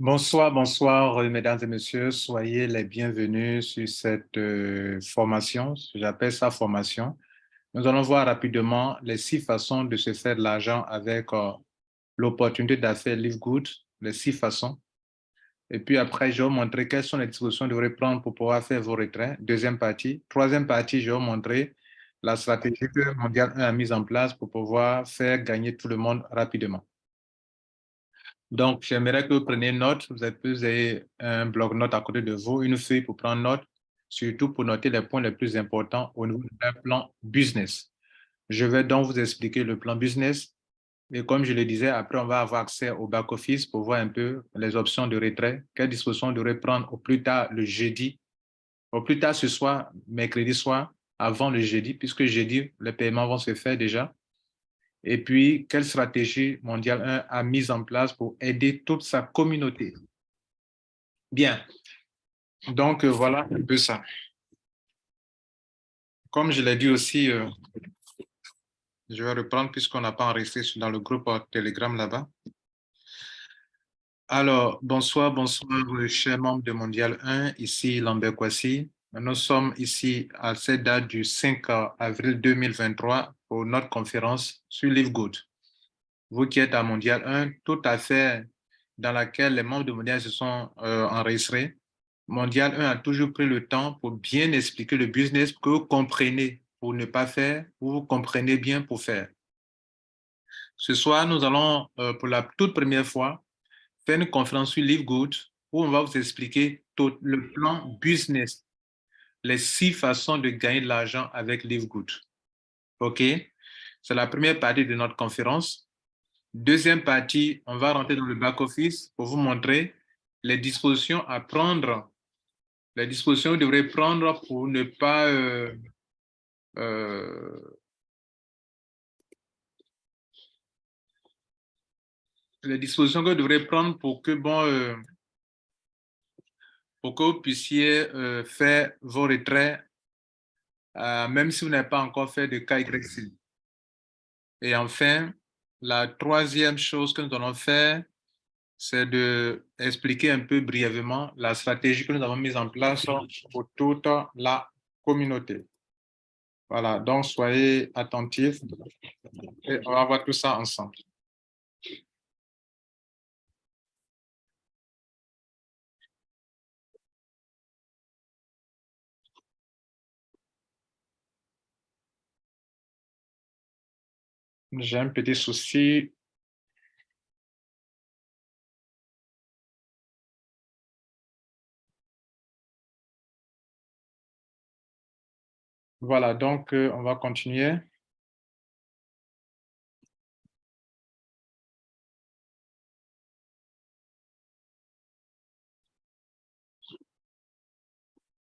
Bonsoir, bonsoir, mesdames et messieurs. Soyez les bienvenus sur cette euh, formation. J'appelle ça formation. Nous allons voir rapidement les six façons de se faire de l'argent avec euh, l'opportunité d'affaires Live Good, les six façons. Et puis après, je vais vous montrer quelles sont les dispositions que vous devrez prendre pour pouvoir faire vos retraits. Deuxième partie. Troisième partie, je vais vous montrer la stratégie que Mondial 1 a mise en place pour pouvoir faire gagner tout le monde rapidement. Donc, j'aimerais que vous preniez note, vous avez un bloc-notes à côté de vous, une feuille pour prendre note, surtout pour noter les points les plus importants au niveau d'un plan business. Je vais donc vous expliquer le plan business. Et comme je le disais, après, on va avoir accès au back-office pour voir un peu les options de retrait, quelles dispositions on devrait prendre au plus tard le jeudi, au plus tard ce soir, mercredi soir, avant le jeudi, puisque jeudi, les paiements vont se faire déjà. Et puis, quelle stratégie mondiale 1 a mise en place pour aider toute sa communauté? Bien. Donc, euh, voilà un peu ça. Comme je l'ai dit aussi, euh, je vais reprendre puisqu'on n'a pas enregistré dans le groupe Telegram là-bas. Alors, bonsoir, bonsoir, chers membres de Mondial 1, ici Lambert Kwasi. Nous sommes ici à cette date du 5 avril 2023 pour notre conférence sur Live Good. Vous qui êtes à Mondial 1, tout à fait dans laquelle les membres de Mondial se sont euh, enregistrés, Mondial 1 a toujours pris le temps pour bien expliquer le business que vous comprenez pour ne pas faire ou vous comprenez bien pour faire. Ce soir, nous allons, euh, pour la toute première fois, faire une conférence sur Live Good où on va vous expliquer tout le plan business, les six façons de gagner de l'argent avec Live Good. OK? C'est la première partie de notre conférence. Deuxième partie, on va rentrer dans le back-office pour vous montrer les dispositions à prendre, les dispositions que vous devrez prendre pour ne pas euh, euh, les dispositions que vous devrez prendre pour que, bon, euh, pour que vous puissiez faire vos retraits euh, même si vous n'avez pas encore fait de KYC. Et enfin, la troisième chose que nous allons faire, c'est d'expliquer un peu brièvement la stratégie que nous avons mise en place pour toute la communauté. Voilà, donc soyez attentifs et on va voir tout ça ensemble. J'ai un petit souci. Voilà, donc euh, on va continuer.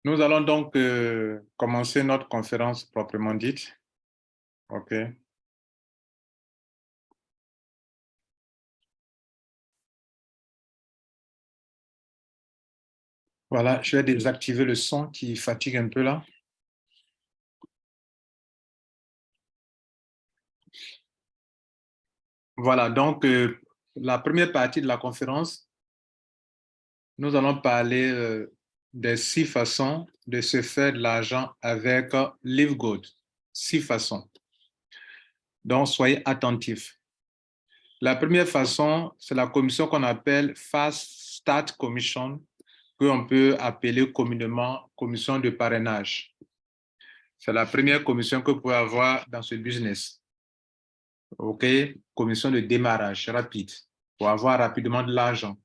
Nous allons donc euh, commencer notre conférence proprement dite. OK. Voilà, je vais désactiver le son qui fatigue un peu là. Voilà, donc euh, la première partie de la conférence, nous allons parler euh, des six façons de se faire de l'argent avec euh, LiveGood. Six façons. Donc, soyez attentifs. La première façon, c'est la commission qu'on appelle Fast Start Commission qu'on peut appeler communément commission de parrainage. C'est la première commission que vous pouvez avoir dans ce business. OK? Commission de démarrage rapide pour avoir rapidement de l'argent.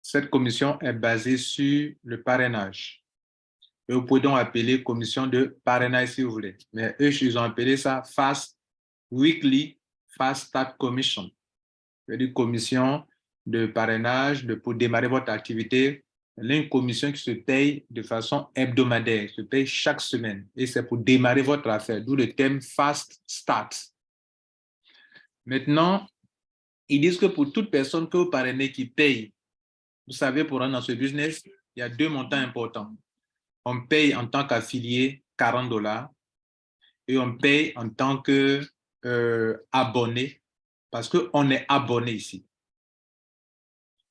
Cette commission est basée sur le parrainage. Et vous pouvez donc appeler commission de parrainage si vous voulez. Mais eux, ils ont appelé ça Fast Weekly Fast Start Commission. C'est-à-dire commission de parrainage de, pour démarrer votre activité une commission qui se paye de façon hebdomadaire, se paye chaque semaine. Et c'est pour démarrer votre affaire, d'où le thème Fast Start. Maintenant, ils disent que pour toute personne que vous parrainez qui paye, vous savez, pour rentrer dans ce business, il y a deux montants importants. On paye en tant qu'affilié 40 dollars et on paye en tant qu'abonné euh, parce qu'on est abonné ici.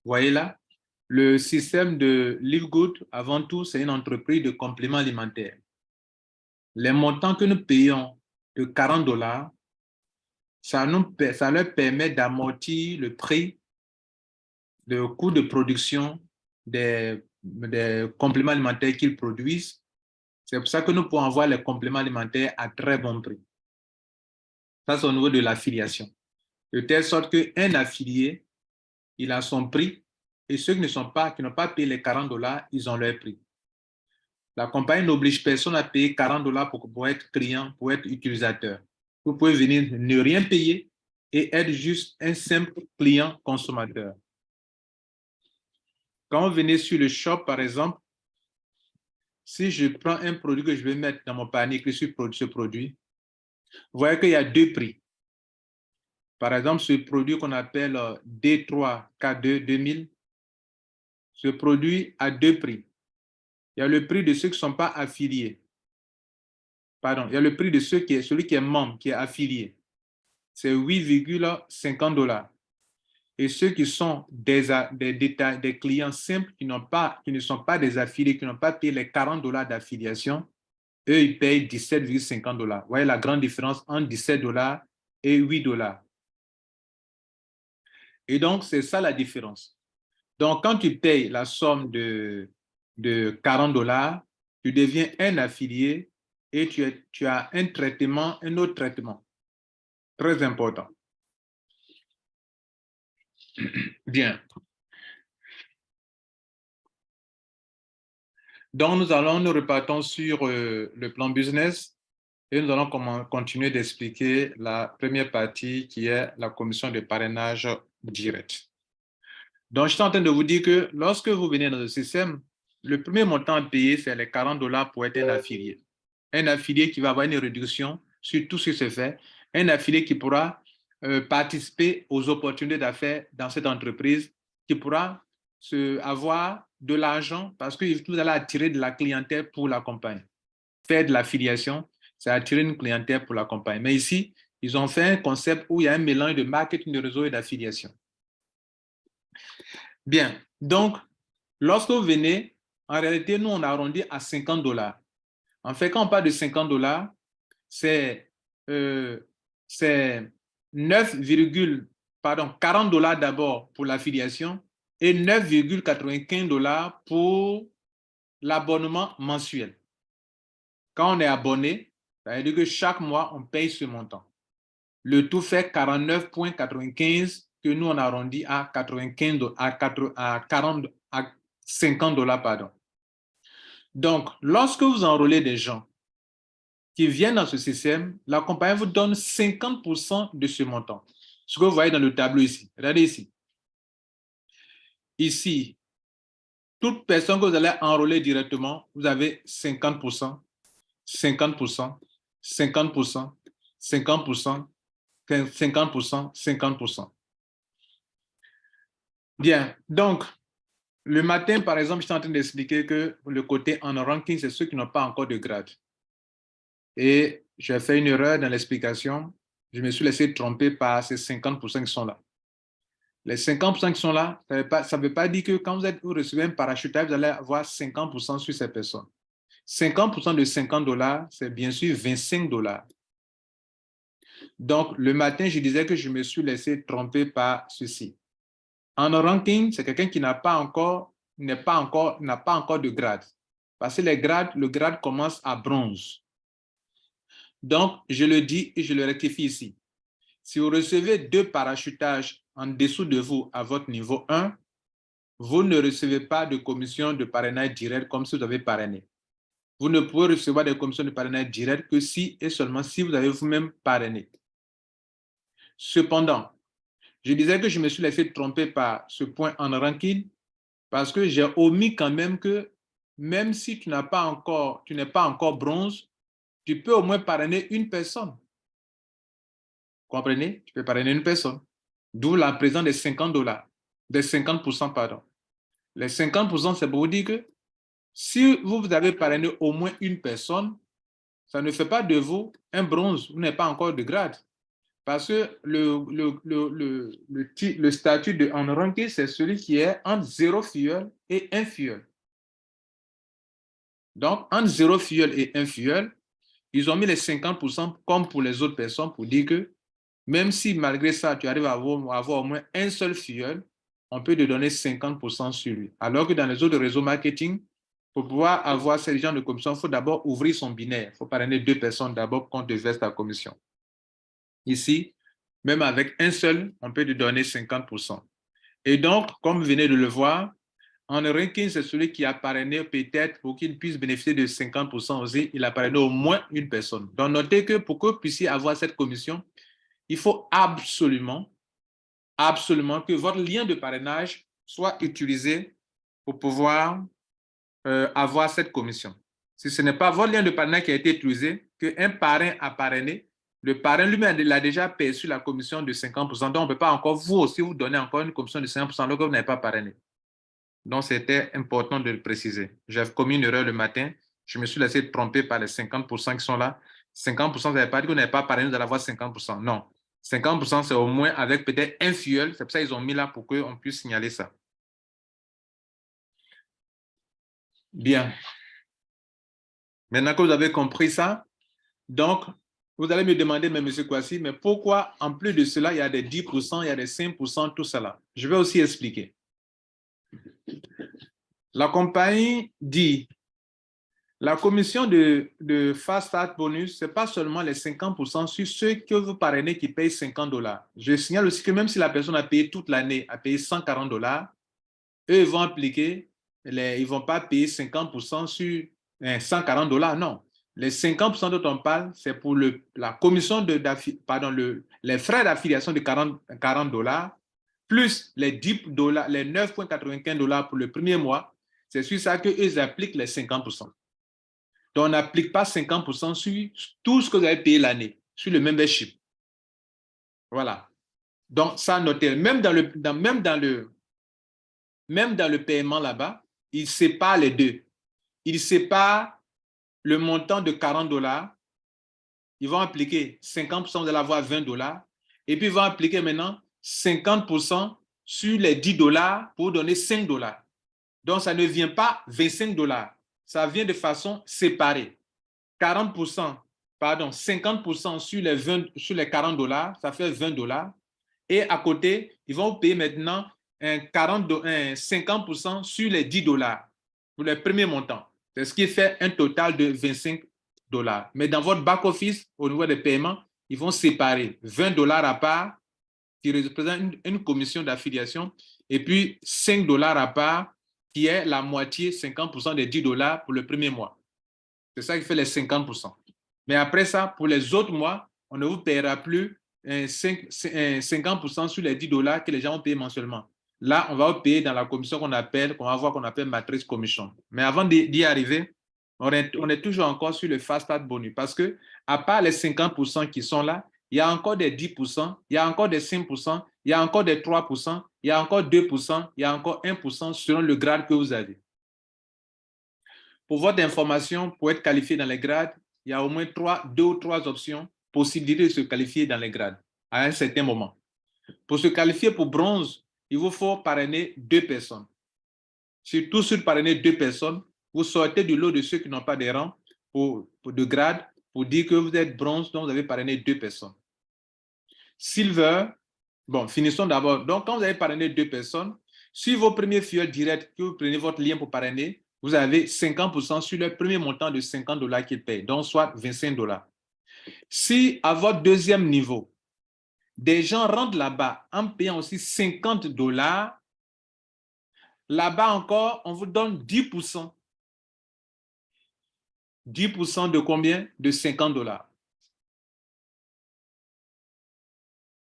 Vous voyez là, Le système de LiveGood, avant tout, c'est une entreprise de compléments alimentaires. Les montants que nous payons de 40 dollars, ça, leur permet d'amortir le prix, le coût de production des, des compléments alimentaires qu'ils produisent. C'est pour ça que nous pouvons avoir les compléments alimentaires à très bon prix. Ça, c'est au niveau de l'affiliation. De telle sorte qu'un affilié, il a son prix et ceux qui ne sont pas, qui n'ont pas payé les 40 dollars, ils ont leur prix. La compagnie n'oblige personne à payer 40 dollars pour, être client, pour être utilisateur. Vous pouvez venir ne rien payer et être juste un simple client consommateur. Quand vous venez sur le shop, par exemple, si je prends un produit que je vais mettre dans mon panier, je suis ce produit, vous voyez qu'il y a deux prix. Par exemple, ce produit qu'on appelle euh, D3 K2 2000, ce produit a deux prix. Il y a le prix de ceux qui ne sont pas affiliés. Pardon, il y a le prix de ceux qui est, celui qui est membre, qui est affilié. C'est 8,50 dollars. Et ceux qui sont des, des, des clients simples qui, pas, qui ne sont pas des affiliés, qui n'ont pas payé les 40 dollars d'affiliation, eux, ils payent 17,50 dollars. Vous voyez la grande différence entre 17 dollars et 8 dollars. Et donc, c'est ça la différence. Donc, quand tu payes la somme de, de 40 dollars, tu deviens un affilié et tu, tu as un traitement, un autre traitement. Très important. Bien. Donc, nous allons nous repartons sur euh, le plan business et nous allons continuer d'expliquer la première partie qui est la commission de parrainage direct. Donc, je suis en train de vous dire que lorsque vous venez dans le système, le premier montant à payer, c'est les 40 dollars pour être un affilié. Un affilié qui va avoir une réduction sur tout ce qui se fait. Un affilié qui pourra euh, participer aux opportunités d'affaires dans cette entreprise, qui pourra se, avoir de l'argent parce que vous allez attirer de la clientèle pour la compagnie. Faire de l'affiliation, c'est attirer une clientèle pour la compagnie. Mais ici, ils ont fait un concept où il y a un mélange de marketing de réseau et d'affiliation. Bien, donc, lorsque vous venez, en réalité, nous, on arrondit à 50 dollars. En fait, quand on parle de 50 dollars, c'est euh, 9, pardon, 40 dollars d'abord pour l'affiliation et 9,95 dollars pour l'abonnement mensuel. Quand on est abonné, ça veut dire que chaque mois, on paye ce montant. Le tout fait 49,95 que nous, on arrondit à 95, à, 40, à 50 dollars, pardon. Donc, lorsque vous enrôlez des gens qui viennent dans ce système, la compagnie vous donne 50% de ce montant. Ce que vous voyez dans le tableau ici. Regardez ici. Ici, toute personne que vous allez enrôler directement, vous avez 50%, 50%, 50%, 50%, 50%, 50%. Bien, donc, le matin, par exemple, je suis en train d'expliquer que le côté en ranking, c'est ceux qui n'ont pas encore de grade. Et j'ai fait une erreur dans l'explication. Je me suis laissé tromper par ces 50% qui sont là. Les 50% qui sont là, ça ne veut, pas, dire que quand vous, êtes, vous recevez un parachutage, vous allez avoir 50% sur ces personnes. 50% de 50 dollars, c'est bien sûr 25 dollars. Donc, le matin, je disais que je me suis laissé tromper par ceci. En ranking, c'est quelqu'un qui n'a pas encore, n'est pas encore, n'a pas encore de grade. Parce que les grades, le grade commence à bronze. Donc, je le dis et je le rectifie ici. Si vous recevez deux parachutages en dessous de vous à votre niveau 1, vous ne recevez pas de commission de parrainage direct comme si vous avez parrainé. Vous ne pouvez recevoir des commissions de parrainage direct que si et seulement si vous avez vous-même parrainé. Cependant, je disais que je me suis laissé tromper par ce point en ranking parce que j'ai omis quand même que même si tu n'as pas encore, tu n'es pas encore bronze, tu peux au moins parrainer une personne. Comprenez? Tu peux parrainer une personne. D'où la présence des 50 dollars, des 50%, pardon. Les 50%, c'est pour vous dire que si vous, avez parrainé au moins une personne, ça ne fait pas de vous un bronze, vous n'avez pas encore de grade. Parce que le, le, le, le, statut de en ranking, c'est celui qui est entre 0 filleul et 1 filleul. Donc, entre 0 filleul et 1 filleul, ils ont mis les 50% comme pour les autres personnes pour dire que même si malgré ça, tu arrives à avoir, avoir au moins un seul filleul, on peut te donner 50% sur lui. Alors que dans les autres réseaux marketing, pour pouvoir avoir ces gens de commission, il faut d'abord ouvrir son binaire. Il faut parrainer deux personnes d'abord qu'on te verse ta commission. Ici, même avec un seul, on peut te donner 50%. Et donc, comme vous venez de le voir, en ranking, c'est celui qui a parrainé peut-être pour qu'il puisse bénéficier de 50% aussi, il a parrainé au moins une personne. Donc, notez que pour que vous puissiez avoir cette commission, il faut absolument, absolument que votre lien de parrainage soit utilisé pour pouvoir euh, avoir cette commission. Si ce n'est pas votre lien de parrainage qui a été utilisé, qu'un parrain a parrainé, le parrain lui-même a déjà perçu la commission de 50%, donc on ne peut pas encore vous aussi vous donner encore une commission de 50% alors que vous n'avez pas parrainé. Donc, c'était important de le préciser. J'ai commis une erreur le matin. Je me suis laissé tromper par les 50% qui sont là. 50%, ça ne veut pas dire vous n'avez pas parrainé, vous allez avoir 50%. Non. 50%, c'est au moins avec peut-être un fuel. C'est pour ça qu'ils ont mis là pour qu'on puisse signaler ça. Bien. Maintenant que vous avez compris ça, donc, vous allez me demander, mais M. Kwasi, mais pourquoi, en plus de cela, il y a des 10%, il y a des 5%, tout cela? Je vais aussi expliquer. La compagnie dit, la commission de, Fast Start Bonus, ce n'est pas seulement les 50% sur ceux que vous parrainez qui payent 50 dollars. Je signale aussi que même si la personne a payé toute l'année, a payé 140 dollars, eux, ils vont appliquer, ils ne vont pas payer 50% sur 140 dollars, non. Les 50% dont on parle, c'est pour le, la commission de, pardon, le, les frais d'affiliation de 40 dollars, plus les 10 dollars, les 9,95 dollars pour le premier mois, c'est sur ça qu'eux appliquent les 50%. Donc, on n'applique pas 50% sur tout ce que vous avez payé l'année, sur le membership. Voilà. Donc, ça, notez. Même dans le, même dans le, même dans le paiement là-bas, ils séparent les deux. Ils séparent le montant de 40 dollars, ils vont appliquer 50%, vous allez avoir 20 dollars, et puis ils vont appliquer maintenant 50% sur les 10 dollars pour donner 5 dollars. Donc, ça ne vient pas 25 dollars, ça vient de façon séparée. 40%, pardon, 50% sur les, 20, sur les 40 dollars, ça fait 20 dollars. Et à côté, ils vont payer maintenant un 40, un 50% sur les 10 dollars pour les premiers montants. C'est ce qui fait un total de 25 dollars. Mais dans votre back-office, au niveau des paiements, ils vont séparer 20 dollars à part, qui représente une, commission d'affiliation, et puis 5 dollars à part, qui est la moitié, 50% des 10 dollars pour le premier mois. C'est ça qui fait les 50%. Mais après ça, pour les autres mois, on ne vous paiera plus 50% sur les 10 dollars que les gens ont payé mensuellement. Là, on va payer dans la commission qu'on appelle, qu'on va voir qu'on appelle matrice commission. Mais avant d'y arriver, on est, toujours encore sur le fast start bonus parce que, à part les 50% qui sont là, il y a encore des 10%, il y a encore des 5%, il y a encore des 3%, il y a encore 2%, il y a encore 1% selon le grade que vous avez. Pour votre information, pour être qualifié dans les grades, il y a au moins trois, deux ou trois options, possibilité de se qualifier dans les grades à un certain moment. Pour se qualifier pour bronze, il vous faut parrainer deux personnes. Surtout sur parrainer deux personnes, vous sortez du lot de ceux qui n'ont pas de rang pour, de grade pour dire que vous êtes bronze, donc vous avez parrainé deux personnes. Silver, bon, finissons d'abord. Donc, quand vous avez parrainé deux personnes, sur vos premiers fioles directs, que vous prenez votre lien pour parrainer, vous avez 50% sur le premier montant de 50 dollars qu'ils payent, donc soit 25 dollars. Si à votre deuxième niveau, des gens rentrent là-bas en payant aussi 50 dollars. Là-bas encore, on vous donne 10%. 10% de combien? De 50 dollars.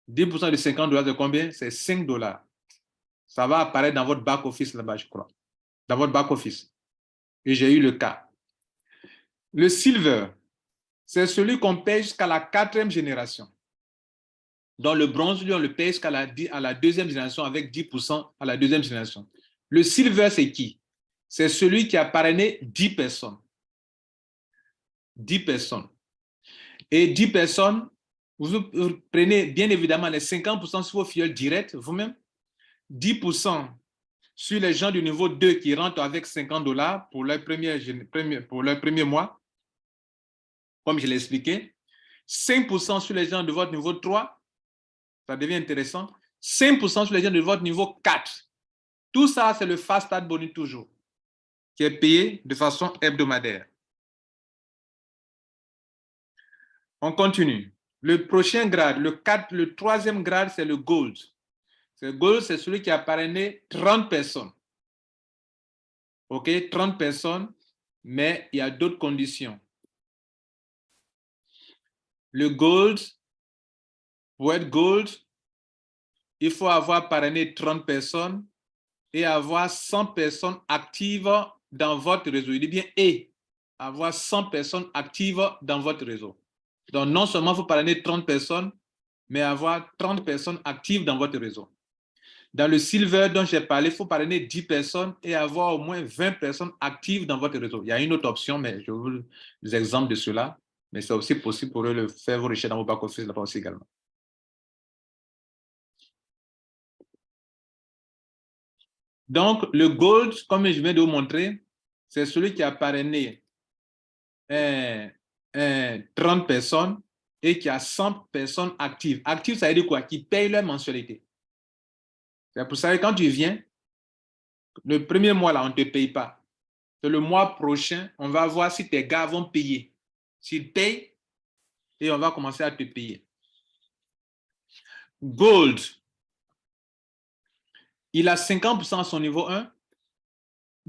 10% de 50 dollars de combien? C'est 5 dollars. Ça va apparaître dans votre back-office là-bas, je crois. Dans votre back-office. Et j'ai eu le cas. Le silver, c'est celui qu'on paye jusqu'à la quatrième génération. Dans le bronze, lui, on le paye jusqu'à la, à la deuxième génération avec 10% à la deuxième génération. Le silver, c'est qui? C'est celui qui a parrainé 10 personnes. 10 personnes. Et 10 personnes, Vous, prenez bien évidemment les 50% sur vos filleuls directs vous-même, 10% sur les gens du niveau 2 qui rentrent avec 50 dollars pour leur premier, pour leur premier mois, comme je l'ai expliqué, 5% sur les gens de votre niveau 3, ça devient intéressant, 5% sur les gens de votre niveau 4. Tout ça, c'est le fast start bonus toujours, qui est payé de façon hebdomadaire. On continue. Le prochain grade, le, 4, le troisième grade, c'est le gold. Le gold, c'est celui qui a parrainé 30 personnes. OK, 30 personnes, mais il y a d'autres conditions. Le gold, pour être gold, il faut avoir parrainé 30 personnes et avoir 100 personnes actives dans votre réseau. Il dit bien et avoir 100 personnes actives dans votre réseau. Donc, non seulement il faut parrainer 30 personnes, mais avoir 30 personnes actives dans votre réseau. Dans le silver dont j'ai parlé, il faut parrainer 10 personnes et avoir au moins 20 personnes actives dans votre réseau. Il y a une autre option, mais je vous des exemples de cela. Mais c'est aussi possible pour eux de faire vos recherches dans vos back-office là aussi également. Donc, le gold, comme je viens de vous montrer, c'est celui qui a parrainé 30 personnes et qui a 100 personnes actives. Actives, ça veut dire quoi? Qui payent leur mensualité. C'est pour ça que quand tu viens, le premier mois, là, on ne te paye pas. C'est le mois prochain, on va voir si tes gars vont payer. S'ils payent, et on va commencer à te payer. Gold, il a 50% à son niveau 1,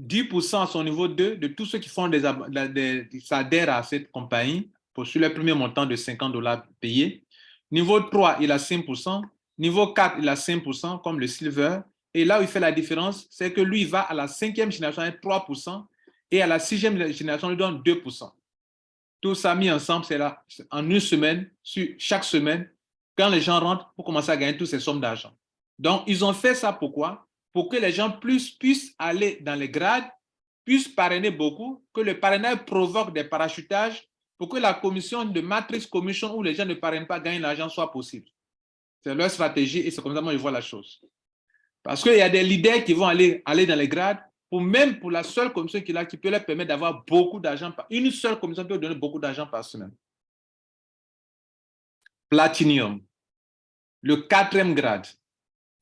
10% à son niveau 2 de tous ceux qui font des, adhèrent à cette compagnie pour sur le premier montant de 50 dollars payés. Niveau 3, il a 5%. Niveau 4, il a 5% comme le silver. Et là où il fait la différence, c'est que lui, il va à la cinquième génération avec 3% et à la sixième génération, il donne 2%. Tout ça mis ensemble, c'est là, en une semaine, sur chaque semaine, quand les gens rentrent pour commencer à gagner toutes ces sommes d'argent. Donc, ils ont fait ça pourquoi? Pour que les gens plus puissent aller dans les grades, puissent parrainer beaucoup, que le parrainage provoque des parachutages, pour que la commission de matrice commission où les gens ne parrainent pas gagnent l'argent soit possible. C'est leur stratégie et c'est comme ça que je vois la chose. Parce qu'il y a des leaders qui vont aller, aller dans les grades pour même pour la seule commission qu'il a, qui peut leur permettre d'avoir beaucoup d'argent. Une seule commission peut donner beaucoup d'argent par semaine. Platinium, le quatrième grade.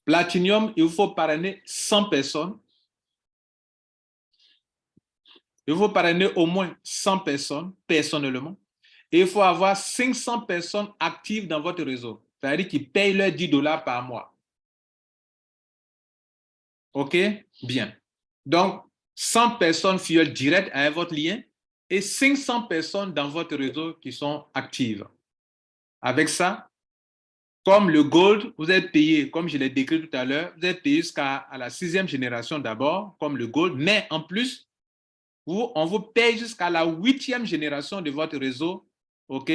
Platinium, il faut parrainer 100 personnes. Il faut parrainer au moins 100 personnes personnellement. Et il faut avoir 500 personnes actives dans votre réseau. C'est-à-dire qui payent leurs 10 dollars par mois. OK? Bien. Donc, 100 personnes filleules directes à votre lien et 500 personnes dans votre réseau qui sont actives. Avec ça, comme le gold, vous êtes payé, comme je l'ai décrit tout à l'heure, vous êtes payé jusqu'à la sixième génération d'abord, comme le gold, mais en plus, vous, on vous paye jusqu'à la huitième génération de votre réseau. OK?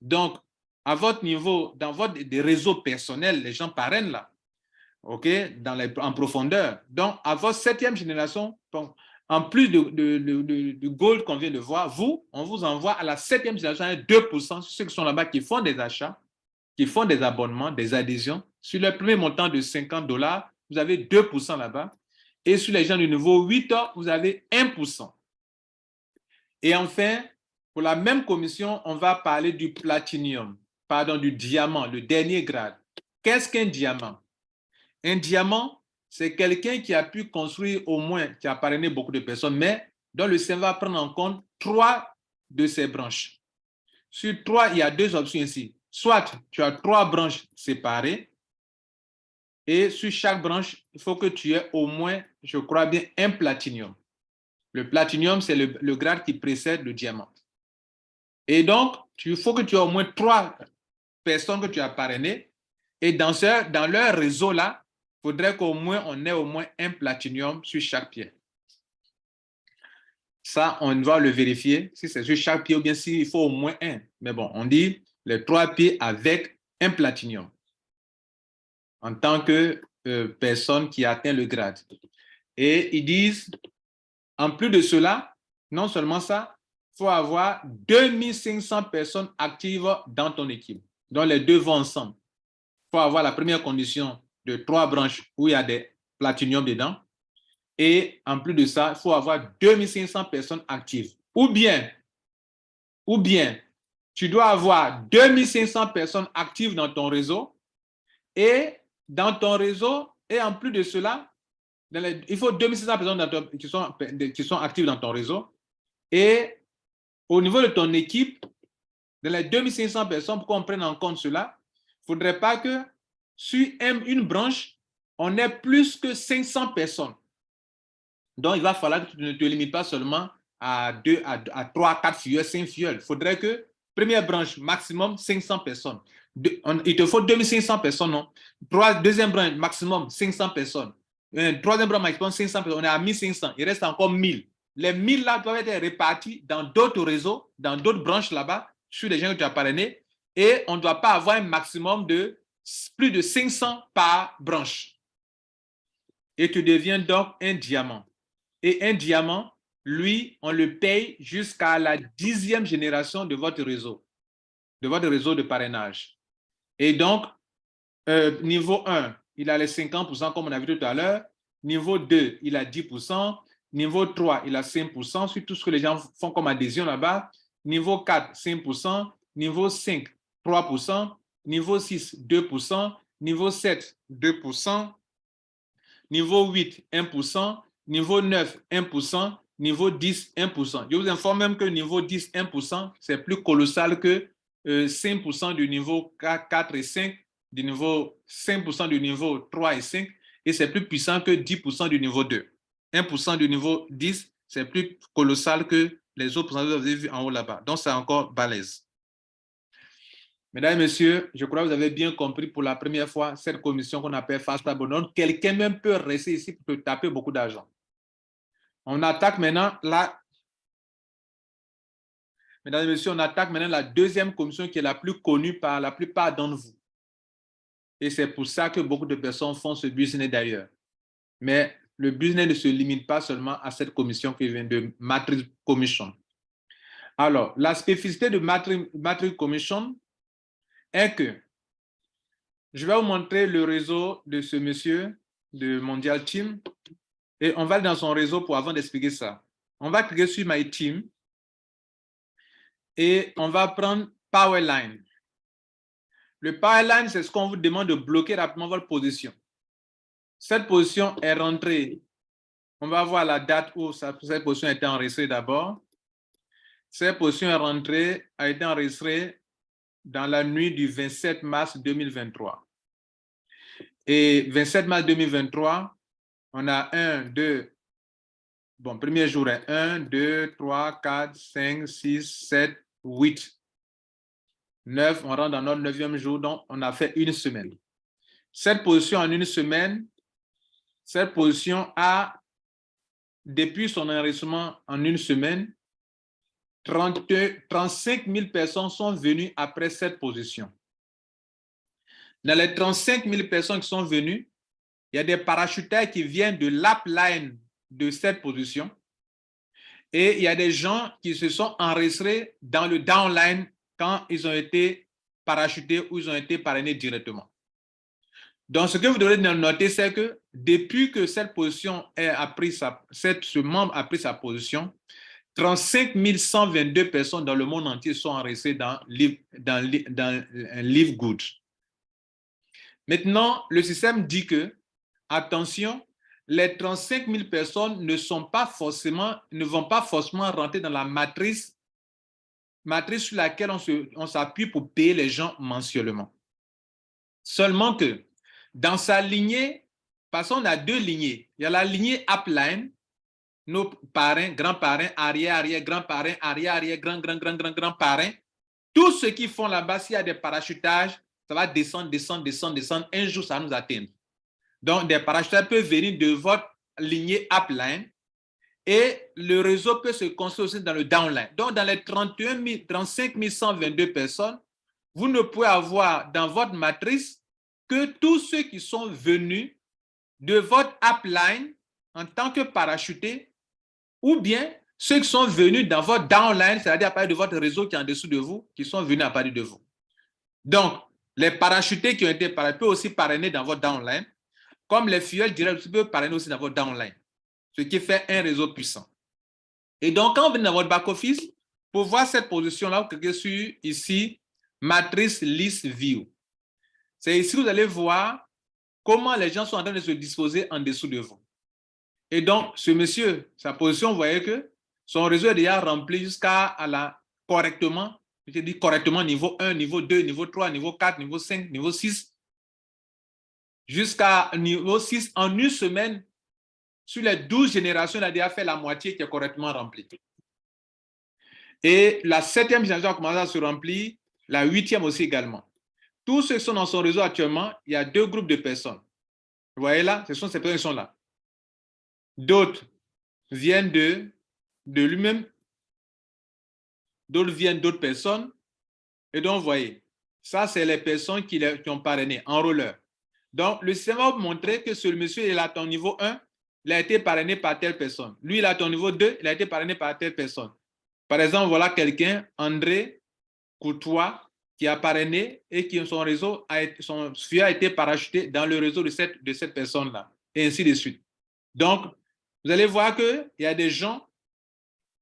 Donc, à votre niveau, dans votre des réseaux personnels, les gens parrainent là. OK, dans les, en profondeur. Donc, à votre septième génération, en plus de, gold qu'on vient de voir, vous, on vous envoie à la septième génération 2% sur ceux qui sont là-bas qui font des achats, qui font des abonnements, des adhésions. Sur le premier montant de 50 dollars, vous avez 2% là-bas. Et sur les gens du niveau 8, vous avez 1%. Et enfin, pour la même commission, on va parler du platinium, pardon, du diamant, le dernier grade. Qu'est-ce qu'un diamant? Un diamant, c'est quelqu'un qui a pu construire au moins, qui a parrainé beaucoup de personnes, mais dont le cerveau va prendre en compte trois de ses branches. Sur trois, il y a deux options ici. Soit tu as trois branches séparées, et sur chaque branche, il faut que tu aies au moins, je crois bien, un platinium. Le platinium, c'est le, grade qui précède le diamant. Et donc, il faut que tu aies au moins trois personnes que tu as parrainées. Et dans, leur réseau-là, faudrait qu'au moins on ait au moins un platinium sur chaque pied. Ça, on va le vérifier, si c'est sur chaque pied ou bien s'il faut au moins un. Mais bon, on dit les trois pieds avec un platinium en tant que euh, personne qui atteint le grade. Et ils disent, en plus de cela, non seulement ça, il faut avoir 2500 personnes actives dans ton équipe. Donc, les deux vont ensemble. Il faut avoir la première condition de trois branches où il y a des platinium dedans. Et en plus de ça, il faut avoir 2500 personnes actives. Ou bien, ou bien, tu dois avoir 2500 personnes actives dans ton réseau et dans ton réseau, et en plus de cela, il faut 2600 personnes qui, sont, qui sont actives dans ton réseau. Et au niveau de ton équipe, dans les 2500 personnes, pour qu'on prenne en compte cela, il ne faudrait pas que sur une branche, on ait plus que 500 personnes. Donc, il va falloir que tu ne te limites pas seulement à, à, à 3, 4 filleuls, 5 filleuls. Il faudrait que, première branche, maximum 500 personnes. il te faut 2500 personnes, non? deuxième branche, maximum 500 personnes. troisième branche, maximum 500 personnes. On est à 1500. Il reste encore 1000. Les 1000 là doivent être répartis dans d'autres réseaux, dans d'autres branches là-bas, sur les gens que tu as. Et on ne doit pas avoir un maximum de plus de 500 par branche. Et tu deviens donc un diamant. Et un diamant, lui, on le paye jusqu'à la dixième génération de votre réseau, de votre réseau de parrainage. Et donc, euh, niveau 1, il a les 50% comme on a vu tout à l'heure. Niveau 2, il a 10%. Niveau 3, il a 5% sur tout ce que les gens font comme adhésion là-bas. Niveau 4, 5%. Niveau 5, 3%. Niveau 6, 2%. Niveau 7, 2%. Niveau 8, 1%. Niveau 9, 1%. Niveau 10, 1%. Je vous informe même que niveau 10, 1%, c'est plus colossal que 5% euh, du niveau 4 et 5, du niveau 5% du niveau 3 et 5, et c'est plus puissant que 10% du niveau 2. 1% du niveau 10, c'est plus colossal que les autres pourcentages que vous avez vu en haut là-bas. Donc, c'est encore balèze. Mesdames et messieurs, je crois que vous avez bien compris pour la première fois cette commission qu'on appelle Fast Donc, Quelqu'un même peut rester ici pour taper beaucoup d'argent. On attaque maintenant la... Mesdames et messieurs, on attaque maintenant la deuxième commission qui est la plus connue par la plupart d'entre vous. Et c'est pour ça que beaucoup de personnes font ce business d'ailleurs. Mais le business ne se limite pas seulement à cette commission qui vient de Matrix Commission. Alors, la spécificité de Matrix, Commission est que je vais vous montrer le réseau de ce monsieur de Mondial Team et on va dans son réseau pour avant d'expliquer ça. On va cliquer sur My Team et on va prendre Powerline. Le Powerline, c'est ce qu'on vous demande de bloquer rapidement votre position. Cette position est rentrée. On va voir la date où cette position a été enregistrée d'abord. Cette position est rentrée, a été enregistrée dans la nuit du 27 mars 2023. Et 27 mars 2023, on a 1, 2, bon, premier jour est 1, 2, 3, 4, 5, 6, 7, 8, 9. On rentre dans notre neuvième jour, donc on a fait une semaine. Cette position en une semaine, cette position a, depuis son enregistrement en une semaine, 35 000 personnes sont venues après cette position. Dans les 35 000 personnes qui sont venues, il y a des parachutaires qui viennent de l'upline de cette position et il y a des gens qui se sont enregistrés dans le downline quand ils ont été parachutés ou ils ont été parrainés directement. Donc, ce que vous devez noter, c'est que depuis que cette position a pris sa, ce membre a pris sa position, 35 122 personnes dans le monde entier sont enregistrées dans, dans, dans un Live Good. Maintenant, le système dit que, attention, les 35 000 personnes ne, sont pas forcément, ne vont pas forcément rentrer dans la matrice, matrice sur laquelle on s'appuie pour payer les gens mensuellement. Seulement que dans sa lignée, parce qu'on a deux lignées. Il y a la lignée upline, nos parrains, grands-parrains, arrière, arrière, grands-parrains, arrière, arrière, grand, grand, grand, grand, grand parrains. Tous ceux qui font là-bas, s'il y a des parachutages, ça va descendre, descendre, descendre, descendre. Un jour, ça va nous atteindre. Donc, des parachutages peuvent venir de votre lignée upline et le réseau peut se construire aussi dans le downline. Donc, dans les 31 35 122 personnes, vous ne pouvez avoir dans votre matrice que tous ceux qui sont venus de votre upline en tant que parachutés ou bien ceux qui sont venus dans votre downline, c'est-à-dire à partir de votre réseau qui est en dessous de vous, qui sont venus à partir de vous. Donc, les parachutés qui ont été parrainés peuvent aussi parrainer dans votre downline, comme les fuels directs peuvent parrainer aussi dans votre downline, ce qui fait un réseau puissant. Et donc, quand vous venez dans votre back-office, pour voir cette position-là, vous cliquez sur ici, matrice list view. C'est ici que vous allez voir comment les gens sont en train de se disposer en dessous de vous. Et donc, ce monsieur, sa position, vous voyez que son réseau est déjà rempli jusqu'à la correctement, je dis correctement niveau 1, niveau 2, niveau 3, niveau 4, niveau 5, niveau 6, jusqu'à niveau 6 en une semaine. Sur les 12 générations, il a déjà fait la moitié qui est correctement remplie. Et la septième génération a commencé à se remplir, la huitième aussi également. Tous ceux qui sont dans son réseau actuellement, il y a deux groupes de personnes. Vous voyez là, ce sont ces personnes qui sont là. D'autres viennent de, de lui-même, d'autres viennent d'autres personnes. Et donc, vous voyez, ça, c'est les personnes qui, qui, ont parrainé en roller. Donc, le système va vous que ce monsieur est à ton niveau 1, il a été parrainé par telle personne. Lui, il a ton niveau 2, il a été parrainé par telle personne. Par exemple, voilà quelqu'un, André Courtois, qui a parrainé et qui son réseau, a été, a parachuté dans le réseau de cette, de cette personne-là, et ainsi de suite. Donc, vous allez voir qu'il y a des gens,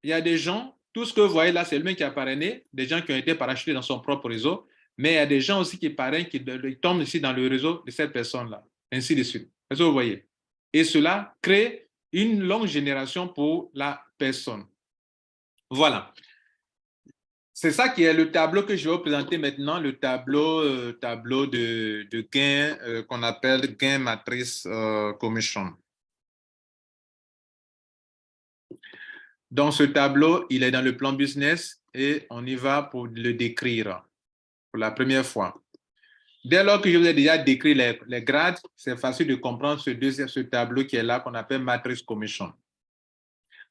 il y a des gens, tout ce que vous voyez là, c'est lui qui a parrainé, des gens qui ont été parachutés dans son propre réseau, mais il y a des gens aussi qui parrainent, qui, tombent ici dans le réseau de cette personne-là, ainsi de suite. Est-ce que vous voyez? Et cela crée une longue génération pour la personne. Voilà. C'est ça qui est le tableau que je vais vous présenter maintenant, le tableau, euh, tableau de, de gain euh, qu'on appelle gain matrice euh, commission. Dans ce tableau, il est dans le plan business et on y va pour le décrire pour la première fois. Dès lors que je vous ai déjà décrit les, grades, c'est facile de comprendre ce, deuxième, ce tableau qui est là, qu'on appelle matrice commission.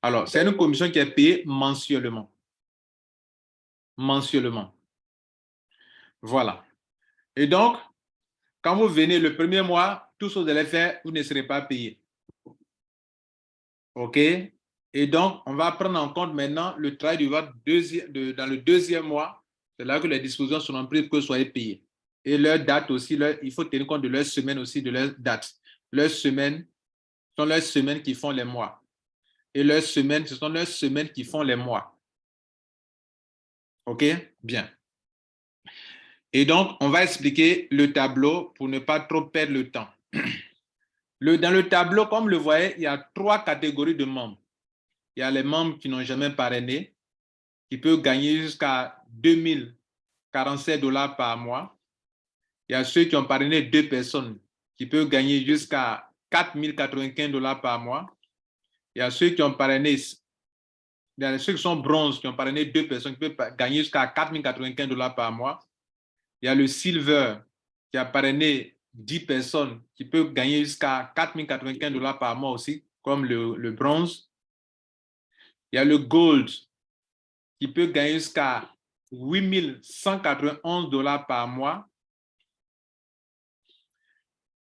Alors, c'est une commission qui est payée mensuellement. Mensuellement. Voilà. Et donc, quand vous venez le premier mois, tout ce que vous allez faire, vous ne serez pas payé. OK? Et donc, on va prendre en compte maintenant le travail du de, dans le deuxième mois. C'est là que les dispositions seront prises que soyez payés. Et leur date aussi, il faut tenir compte de leur semaine aussi, de leur date. Leurs semaines sont leurs semaines qui font les mois. Et leurs semaines, ce sont leurs semaines qui font les mois. OK? Bien. Et donc, on va expliquer le tableau pour ne pas trop perdre le temps. Dans le tableau, comme vous le voyez, il y a trois catégories de membres. Il y a les membres qui n'ont jamais parrainé, qui peuvent gagner jusqu'à 2047 dollars par mois. Il y a ceux qui ont parrainé deux personnes, qui peuvent gagner jusqu'à 4095 dollars par mois. Il y a ceux qui ont parrainé, il y a ceux qui sont bronze, qui ont parrainé deux personnes, qui peuvent gagner jusqu'à 4095 dollars par mois. Il y a le silver, qui a parrainé 10 personnes, qui peuvent gagner jusqu'à 4095 dollars par mois aussi, comme le, le bronze. Il y a le gold qui peut gagner jusqu'à 8191 dollars par mois.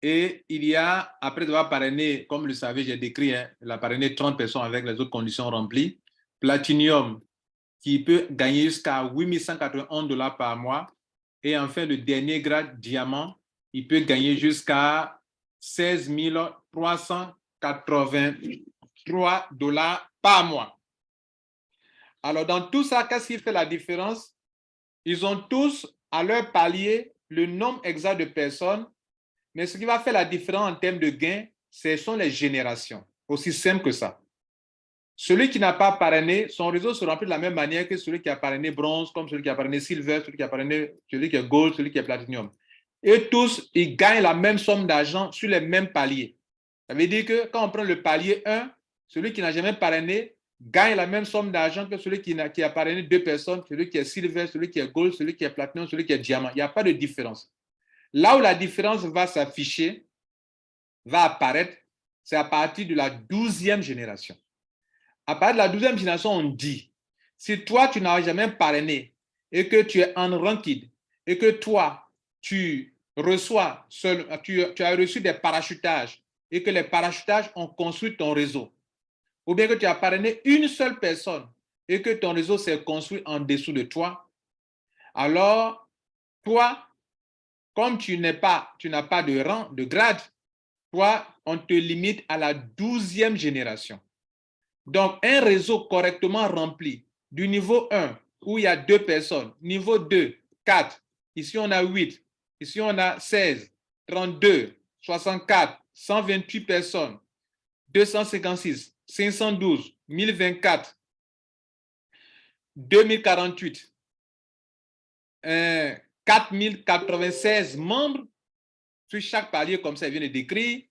Et il y a, après avoir parrainé, comme vous le savez, j'ai décrit, hein, il a parrainé 30 personnes avec les autres conditions remplies. Platinum, qui peut gagner jusqu'à 8191 dollars par mois. Et enfin, le dernier grade, diamant, il peut gagner jusqu'à 16 383 dollars par mois. Alors, dans tout ça, qu'est-ce qui fait la différence? Ils ont tous à leur palier le nombre exact de personnes, mais ce qui va faire la différence en termes de gains, ce sont les générations. Aussi simple que ça. Celui qui n'a pas parrainé, son réseau se remplit de la même manière que celui qui a parrainé bronze, comme celui qui a parrainé silver, celui qui a parrainé, celui qui est gold, celui qui est platinum. Et tous, ils gagnent la même somme d'argent sur les mêmes paliers. Ça veut dire que quand on prend le palier 1, celui qui n'a jamais parrainé gagne la même somme d'argent que celui qui qui a parrainé deux personnes, celui qui est silver, celui qui est gold, celui qui est platinum, celui qui est diamant. Il n'y a pas de différence. Là où la différence va s'afficher, va apparaître, c'est à partir de la douzième génération. À partir de la douzième génération, on dit, si toi, tu n'as jamais parrainé et que tu es en ranked et que toi, tu reçois, seul, tu as reçu des parachutages et que les parachutages ont construit ton réseau, ou bien que tu as parrainé une seule personne et que ton réseau s'est construit en dessous de toi, alors toi, comme tu n'es pas, tu n'as pas de rang, de grade, toi, on te limite à la douzième génération. Donc, un réseau correctement rempli du niveau 1, où il y a deux personnes, niveau 2, 4, ici on a 8, ici on a 16, 32, 64, 128 personnes, 256, 512, 1024, 2048, 4096 membres sur chaque palier, comme ça vient de décrire.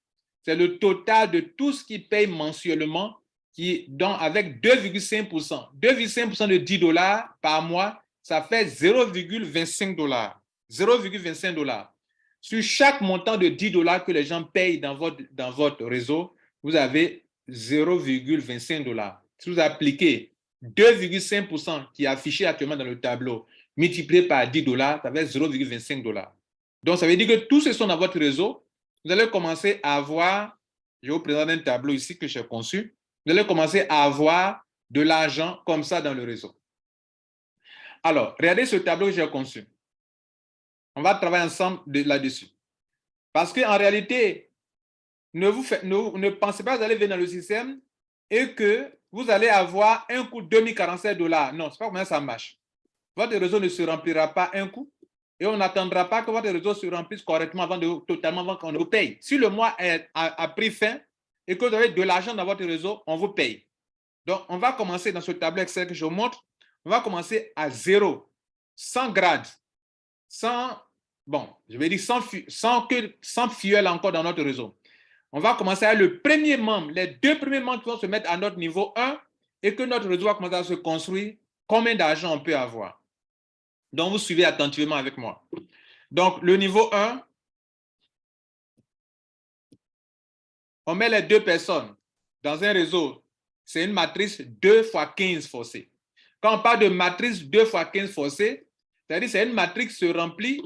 C'est le total de tout ce qui paye mensuellement, qui, avec 2,5%. 2,5% de 10 dollars par mois, ça fait 0,25 dollars. 0,25 dollars. Sur chaque montant de 10 dollars que les gens payent dans votre, dans votre réseau, vous avez 0,25 dollars. Si vous appliquez 2,5% qui est affiché actuellement dans le tableau, multiplié par 10 dollars, ça fait 0,25 dollars. Donc, ça veut dire que tous ceux qui sont dans votre réseau, vous allez commencer à avoir, je vous présente un tableau ici que j'ai conçu, vous allez commencer à avoir de l'argent comme ça dans le réseau. Alors, regardez ce tableau que j'ai conçu. On va travailler ensemble là-dessus. Parce qu'en réalité, ne, vous ne, pensez pas que vous allez venir dans le système et que vous allez avoir un coût de 2047 dollars. Non, ce n'est pas comment ça marche. Votre réseau ne se remplira pas un coup et on n'attendra pas que votre réseau se remplisse correctement avant de, totalement avant qu'on vous paye. Si le mois a, pris fin et que vous avez de l'argent dans votre réseau, on vous paye. Donc, on va commencer dans ce tableau Excel que je vous montre. On va commencer à zéro, sans grade, sans, bon, je vais dire sans, sans, que, sans fuel encore dans notre réseau. On va commencer à le premier membre, les deux premiers membres qui vont se mettre à notre niveau 1 et que notre réseau va commencer à se construire. Combien d'argent on peut avoir? Donc, vous suivez attentivement avec moi. Donc, le niveau 1, on met les deux personnes dans un réseau. C'est une matrice 2 fois 15 forcée. Quand on parle de matrice 2 fois 15 forcée, c'est-à-dire c'est une matrice qui se remplit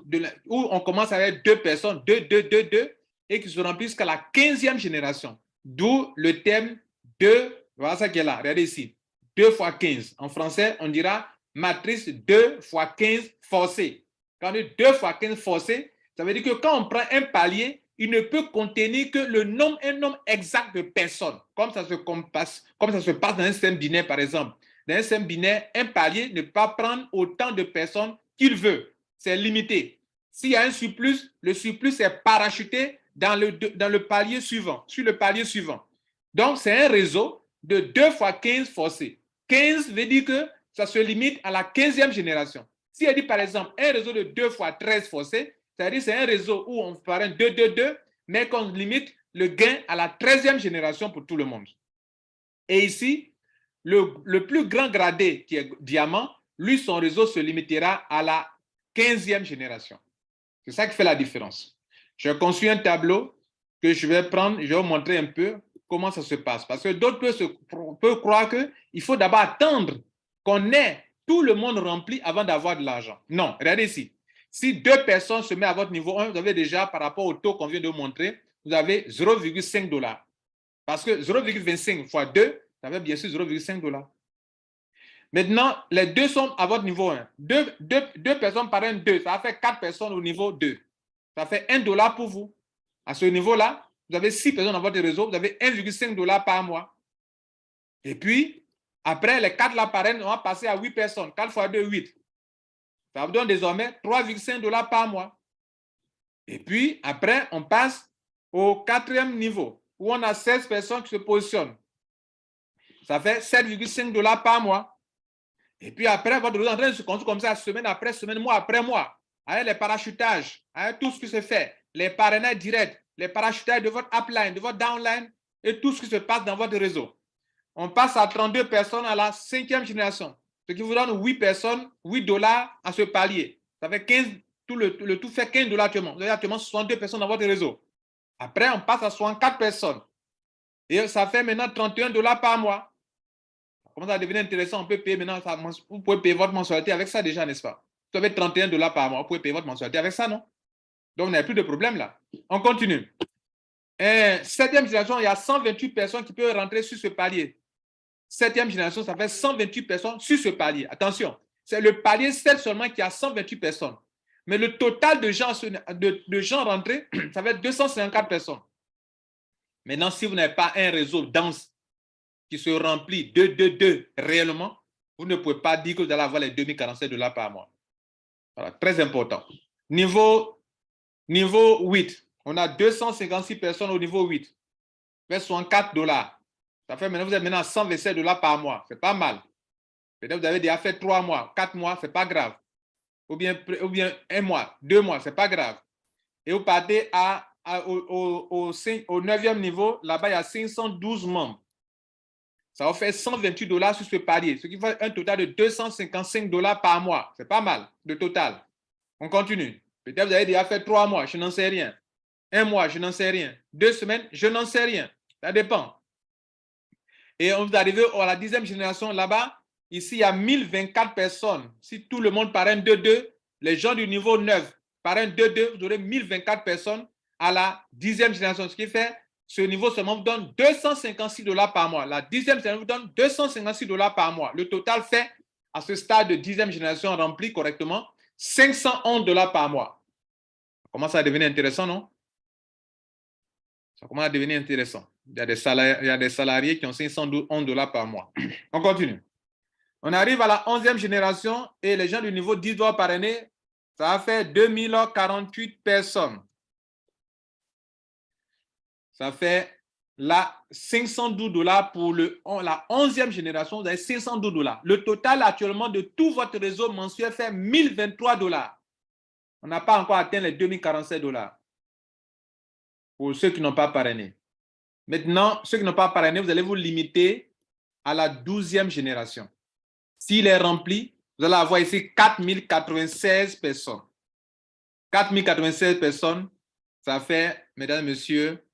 où on commence avec deux personnes, 2, 2, 2, 2, et qui se remplit jusqu'à la 15e génération. D'où le thème 2, voilà ça qui est là, regardez ici, 2 fois 15. En français, on dira matrice 2 fois 15 forcée. Quand on dit 2 fois 15 forcée, ça veut dire que quand on prend un palier, il ne peut contenir que le nombre, un nombre exact de personnes, comme ça se, passe, comme ça se passe dans un système binaire, par exemple. Dans un système binaire, un palier ne peut pas prendre autant de personnes qu'il veut. C'est limité. S'il y a un surplus, le surplus est parachuté dans le, palier suivant, sur le palier suivant. Donc, c'est un réseau de 2 fois 15 forcés. 15 veut dire que ça se limite à la 15e génération. Si elle dit par exemple un réseau de 2 fois 13 forcés, c'est-à-dire c'est un réseau où on fait un 2, 2, 2, mais qu'on limite le gain à la 13e génération pour tout le monde. Et ici, le, plus grand gradé qui est diamant, lui, son réseau se limitera à la 15e génération. C'est ça qui fait la différence. Je construis un tableau que je vais prendre, je vais vous montrer un peu comment ça se passe. Parce que d'autres peuvent, croire qu'il faut d'abord attendre qu'on ait tout le monde rempli avant d'avoir de l'argent. Non, regardez ici. Si deux personnes se mettent à votre niveau 1, vous avez déjà, par rapport au taux qu'on vient de vous montrer, vous avez 0,5 dollars. Parce que 0,25 fois 2, ça fait bien sûr 0,5 dollars. Maintenant, les deux sont à votre niveau 1. Deux, deux, personnes par un 2, ça fait 4 personnes au niveau 2. Ça fait 1 dollar pour vous. À ce niveau-là, vous avez 6 personnes dans votre réseau, vous avez 1,5 dollars par mois. Et puis, après, les 4 là on va passer à 8 personnes. 4 fois 2, 8. Ça vous donne désormais 3,5 dollars par mois. Et puis, après, on passe au quatrième niveau, où on a 16 personnes qui se positionnent. Ça fait 7,5 dollars par mois. Et puis après, votre réseau est en train de se construire comme ça, semaine après semaine, mois après mois, avec les parachutages, avec tout ce qui se fait, les parrainages directs, les parachutages de votre upline, de votre downline, et tout ce qui se passe dans votre réseau on passe à 32 personnes à la cinquième génération, ce qui vous donne 8 personnes, 8 dollars à ce palier. Ça fait 15, tout le, tout fait 15 dollars actuellement. Vous avez actuellement 62 personnes dans votre réseau. Après, on passe à 64 personnes. Et ça fait maintenant 31 dollars par mois. Ça commence à devenir intéressant. On peut payer maintenant, vous pouvez payer votre mensualité avec ça déjà, n'est-ce pas? Vous avez 31 dollars par mois, vous pouvez payer votre mensualité avec ça, non? Donc, vous n'avez plus de problème là. On continue. septième génération, il y a 128 personnes qui peuvent rentrer sur ce palier septième génération, ça fait 128 personnes sur ce palier. Attention, c'est le palier seul seulement qui a 128 personnes. Mais le total de gens, de, gens rentrés, ça être 254 personnes. Maintenant, si vous n'avez pas un réseau dense qui se remplit de, de, de réellement, vous ne pouvez pas dire que vous allez avoir les 2047 dollars par mois. Voilà, très important. Niveau, niveau 8, on a 256 personnes au niveau 8. Fait 64 dollars. Ça fait maintenant, vous êtes maintenant à 127 dollars par mois. C'est pas mal. Peut-être vous avez déjà fait 3 mois, 4 mois, c'est pas grave. Ou bien, ou bien un mois, deux mois, c'est pas grave. Et vous partez à, au, au, au, au 9e niveau, là-bas, il y a 512 membres. Ça va faire 128 dollars sur ce palier, ce qui fait un total de 255 dollars par mois. C'est pas mal, de total. On continue. Peut-être vous avez déjà fait trois mois, je n'en sais rien. Un mois, je n'en sais rien. Deux semaines, je n'en sais rien. Ça dépend. Et on vous arrive à la dixième génération là-bas. Ici, il y a 1024 personnes. Si tout le monde parraine 2-2, les gens du niveau 9 parrainent 2-2, vous aurez 1024 personnes à la dixième génération. Ce qui fait ce niveau seulement vous donne 256 dollars par mois. La dixième génération vous donne 256 dollars par mois. Le total fait, à ce stade de dixième génération rempli correctement, 511 dollars par mois. Ça commence à devenir intéressant, non? Ça commence à devenir intéressant. Il y a des salariés, il y a des salariés qui ont 511 dollars par mois. On continue. On arrive à la onzième génération et les gens du niveau 10 dollars par année, ça a fait 2048 personnes. Ça fait là 512 dollars pour la 11e génération, vous avez 512 dollars. Le total actuellement de tout votre réseau mensuel fait 1023 dollars. On n'a pas encore atteint les 2047 dollars pour ceux qui n'ont pas parrainé. Maintenant, ceux qui n'ont pas parrainé, vous allez vous limiter à la 12e génération. S'il est rempli, vous allez avoir ici 4096 personnes. 4096 personnes, ça fait, mesdames messieurs,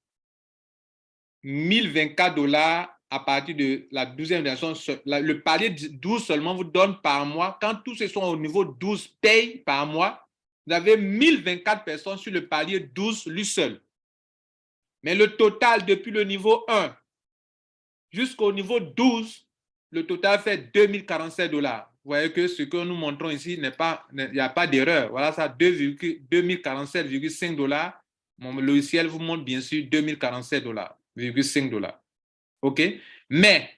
1024 dollars à partir de la 12e génération. Le palier 12 seulement vous donne par mois. Quand tous ceux sont au niveau 12 payent par mois, vous avez 1024 personnes sur le palier 12 lui seul. Mais le total depuis le niveau 1 jusqu'au niveau 12, le total fait 2047 dollars. Vous voyez que ce que nous montrons ici n'est pas, il n'y a pas d'erreur. Voilà ça, 2047,5 dollars. Mon logiciel vous montre bien sûr 2047 dollars. 5 dollars. OK? Mais,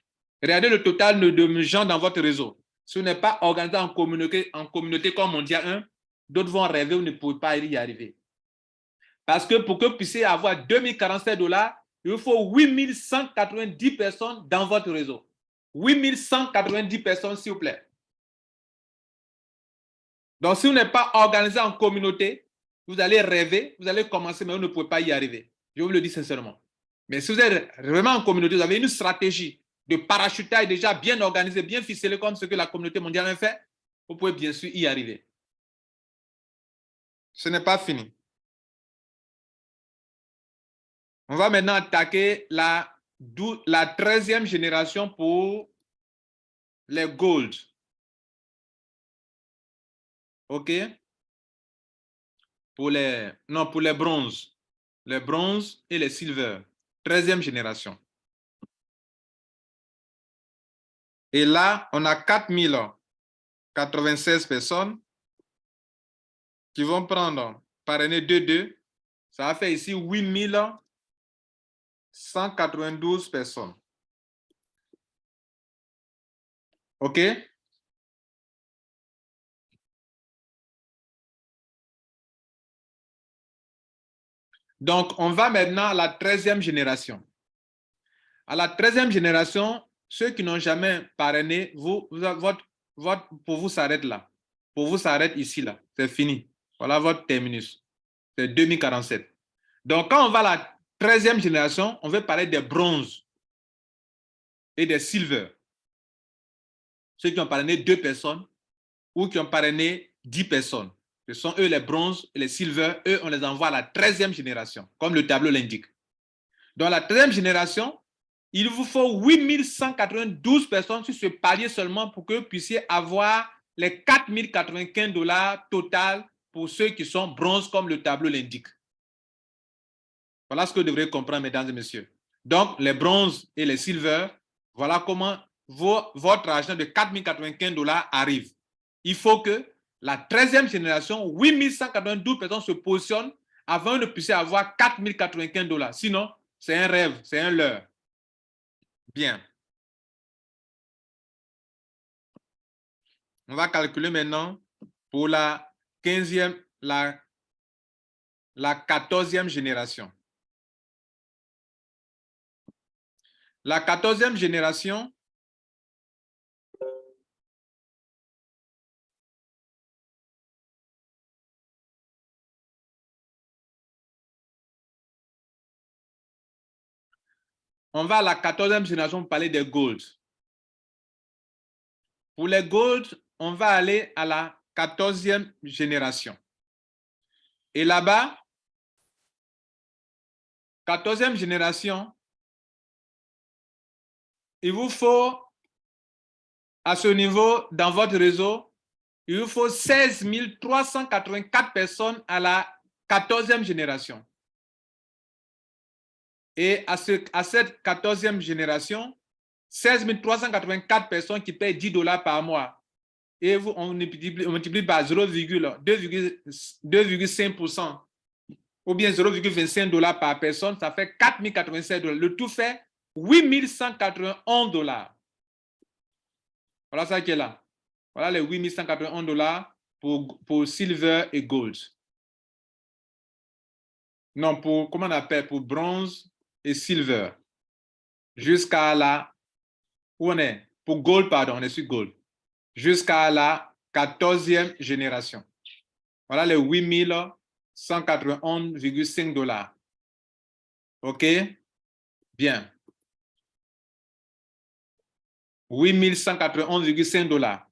regardez le total de gens dans votre réseau. Si vous n'êtes pas organisé en communauté, en communauté comme Mondial 1, d'autres vont rêver, vous ne pouvez pas y arriver. Parce que pour que vous puissiez avoir 2047 dollars, il faut 8190 personnes dans votre réseau. 8190 personnes, s'il vous plaît. Donc, si vous n'êtes pas organisé en communauté, vous allez rêver, vous allez commencer, mais vous ne pouvez pas y arriver. Je vous le dis sincèrement. Mais si vous êtes vraiment en communauté, vous avez une stratégie de parachutage déjà bien organisée, bien ficelée comme ce que la communauté mondiale a fait, vous pouvez bien sûr y arriver. Ce n'est pas fini. On va maintenant attaquer la, la 13e génération pour les gold. OK? Pour les, non, pour les bronzes. Les bronzes et les silver. 13e génération. Et là, on a 4096 personnes qui vont prendre par année 2-2. Ça a fait ici 8192 personnes. OK? Donc, on va maintenant à la 13e génération. À la 13e génération, ceux qui n'ont jamais parrainé, vous, votre, votre, pour vous s'arrête là. Pour vous s'arrête ici, là. C'est fini. Voilà votre terminus. C'est 2047. Donc, quand on va à la 13e génération, on veut parler des bronzes et des silver. Ceux qui ont parrainé deux personnes ou qui ont parrainé 10 personnes. Ce sont eux les bronzes les silver. Eux, on les envoie à la 13e génération, comme le tableau l'indique. Dans la 13e génération, il vous faut 8192 personnes sur ce palier seulement pour que vous puissiez avoir les 4095 dollars total pour ceux qui sont bronzes, comme le tableau l'indique. Voilà ce que vous devrez comprendre, mesdames et messieurs. Donc, les bronzes et les silver, voilà comment votre argent de 4095 dollars arrive. Il faut que la 13e génération, 8192 personnes se positionnent avant de puisse avoir 4095 dollars. Sinon, c'est un rêve, c'est un leurre. Bien. On va calculer maintenant pour la 15e, la, la 14e génération. La 14e génération, on va à la 14e génération parler des gold. Pour les gold, on va aller à la 14e génération. Et là-bas, 14e génération, il vous faut, à ce niveau, dans votre réseau, il vous faut 16 384 personnes à la 14e génération. Et à, ce, à cette 14e génération, 16 384 personnes qui payent 10 dollars par mois. Et vous, on multiplie, par 0,2,5% ou bien 0,25 dollars par personne, ça fait 4087 dollars. Le tout fait 8191 dollars. Voilà ça qui est là. Voilà les 8191 dollars pour, pour silver et gold. Non, pour, comment on appelle, pour bronze et silver. Jusqu'à la, où on est? Pour gold, pardon, on est sur gold. Jusqu'à la 14e génération. Voilà les 8191,5 dollars. OK? Bien. 8191,5 dollars.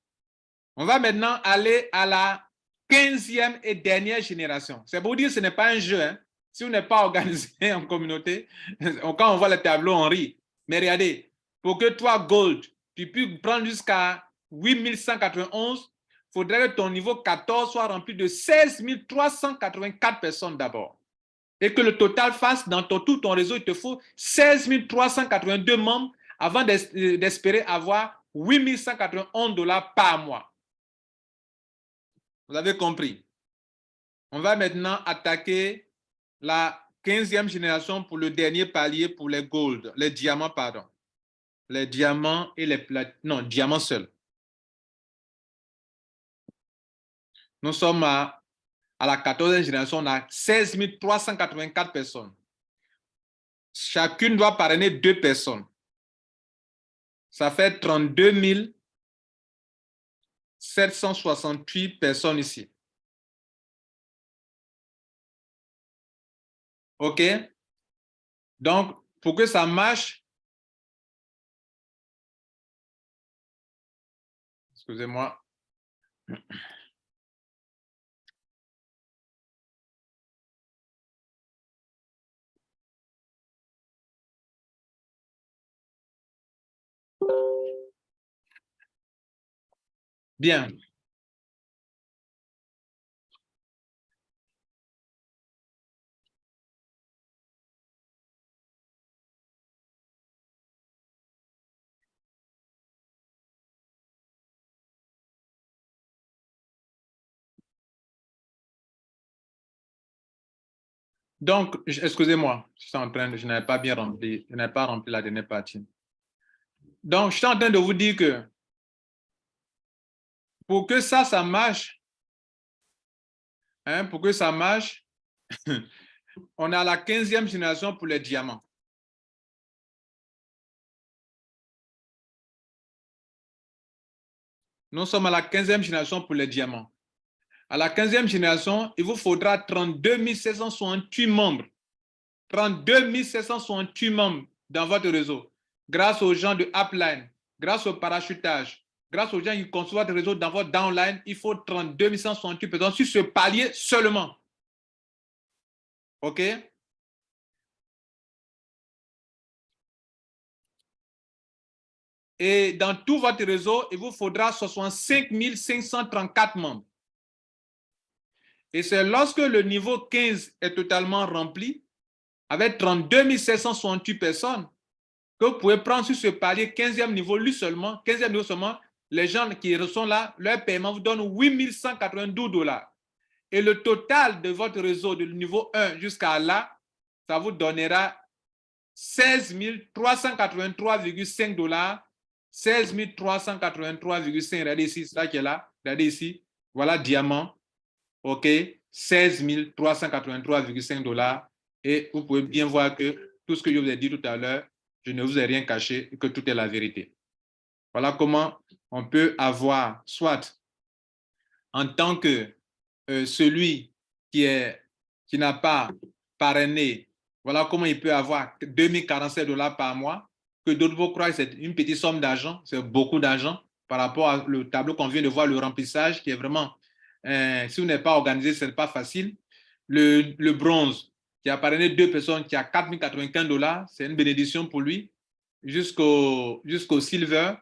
On va maintenant aller à la 15e et dernière génération. C'est pour dire que ce n'est pas un jeu. Hein. Si on n'est pas organisé en communauté, quand on voit le tableau, on rit. Mais regardez, pour que toi, Gold, tu puisses prendre jusqu'à 8191, il faudrait que ton niveau 14 soit rempli de 16 384 personnes d'abord. Et que le total fasse dans tout ton réseau, il te faut 16 382 membres avant d'espérer avoir 8191 dollars par mois. Vous avez compris. On va maintenant attaquer la 15e génération pour le dernier palier pour les gold, les diamants, pardon. Les diamants et les plates, non, diamants seuls. Nous sommes à, à la 14e génération, on a 16 384 personnes. Chacune doit parrainer deux personnes. Ça fait 32 768 personnes ici. OK? Donc, pour que ça marche, excusez-moi. Bien. Donc, excusez-moi, je suis n'avais pas bien rempli, je n'avais pas rempli la dernière partie. Donc, je suis en train de vous dire que pour que ça, ça marche, hein, pour que ça marche, on a la 15e génération pour les diamants. Nous sommes à la 15e génération pour les diamants. À la 15e génération, il vous faudra 32 768 membres. 32 768 membres dans votre réseau, grâce aux gens de Upline, grâce au parachutage, grâce aux gens qui construisent votre réseau dans votre downline, il faut 32 168 personnes sur ce palier seulement. OK? Et dans tout votre réseau, il vous faudra 65 534 membres. Et c'est lorsque le niveau 15 est totalement rempli, avec 32 768 personnes, que vous pouvez prendre sur ce palier 15e niveau, lui seulement, 15e niveau seulement, les gens qui sont là, leur paiement vous donne 8192 dollars. Et le total de votre réseau de niveau 1 jusqu'à là, ça vous donnera 16 383,5 dollars. 16 383,5. Regardez ici, c'est là qui est là. Regardez ici. Voilà, diamant. OK. 16 383,5 dollars. Et vous pouvez bien voir que tout ce que je vous ai dit tout à l'heure, je ne vous ai rien caché que tout est la vérité. Voilà comment on peut avoir, soit en tant que euh, celui qui qui n'a pas parrainé, voilà comment il peut avoir 2047 dollars par mois, que d'autres vont croire que c'est une petite somme d'argent, c'est beaucoup d'argent par rapport au tableau qu'on vient de voir, le remplissage qui est vraiment, euh, si vous n'êtes pas organisé, ce n'est pas facile. Le, bronze, qui a parrainé deux personnes, qui a 4095 dollars, c'est une bénédiction pour lui, jusqu'au jusqu'au silver,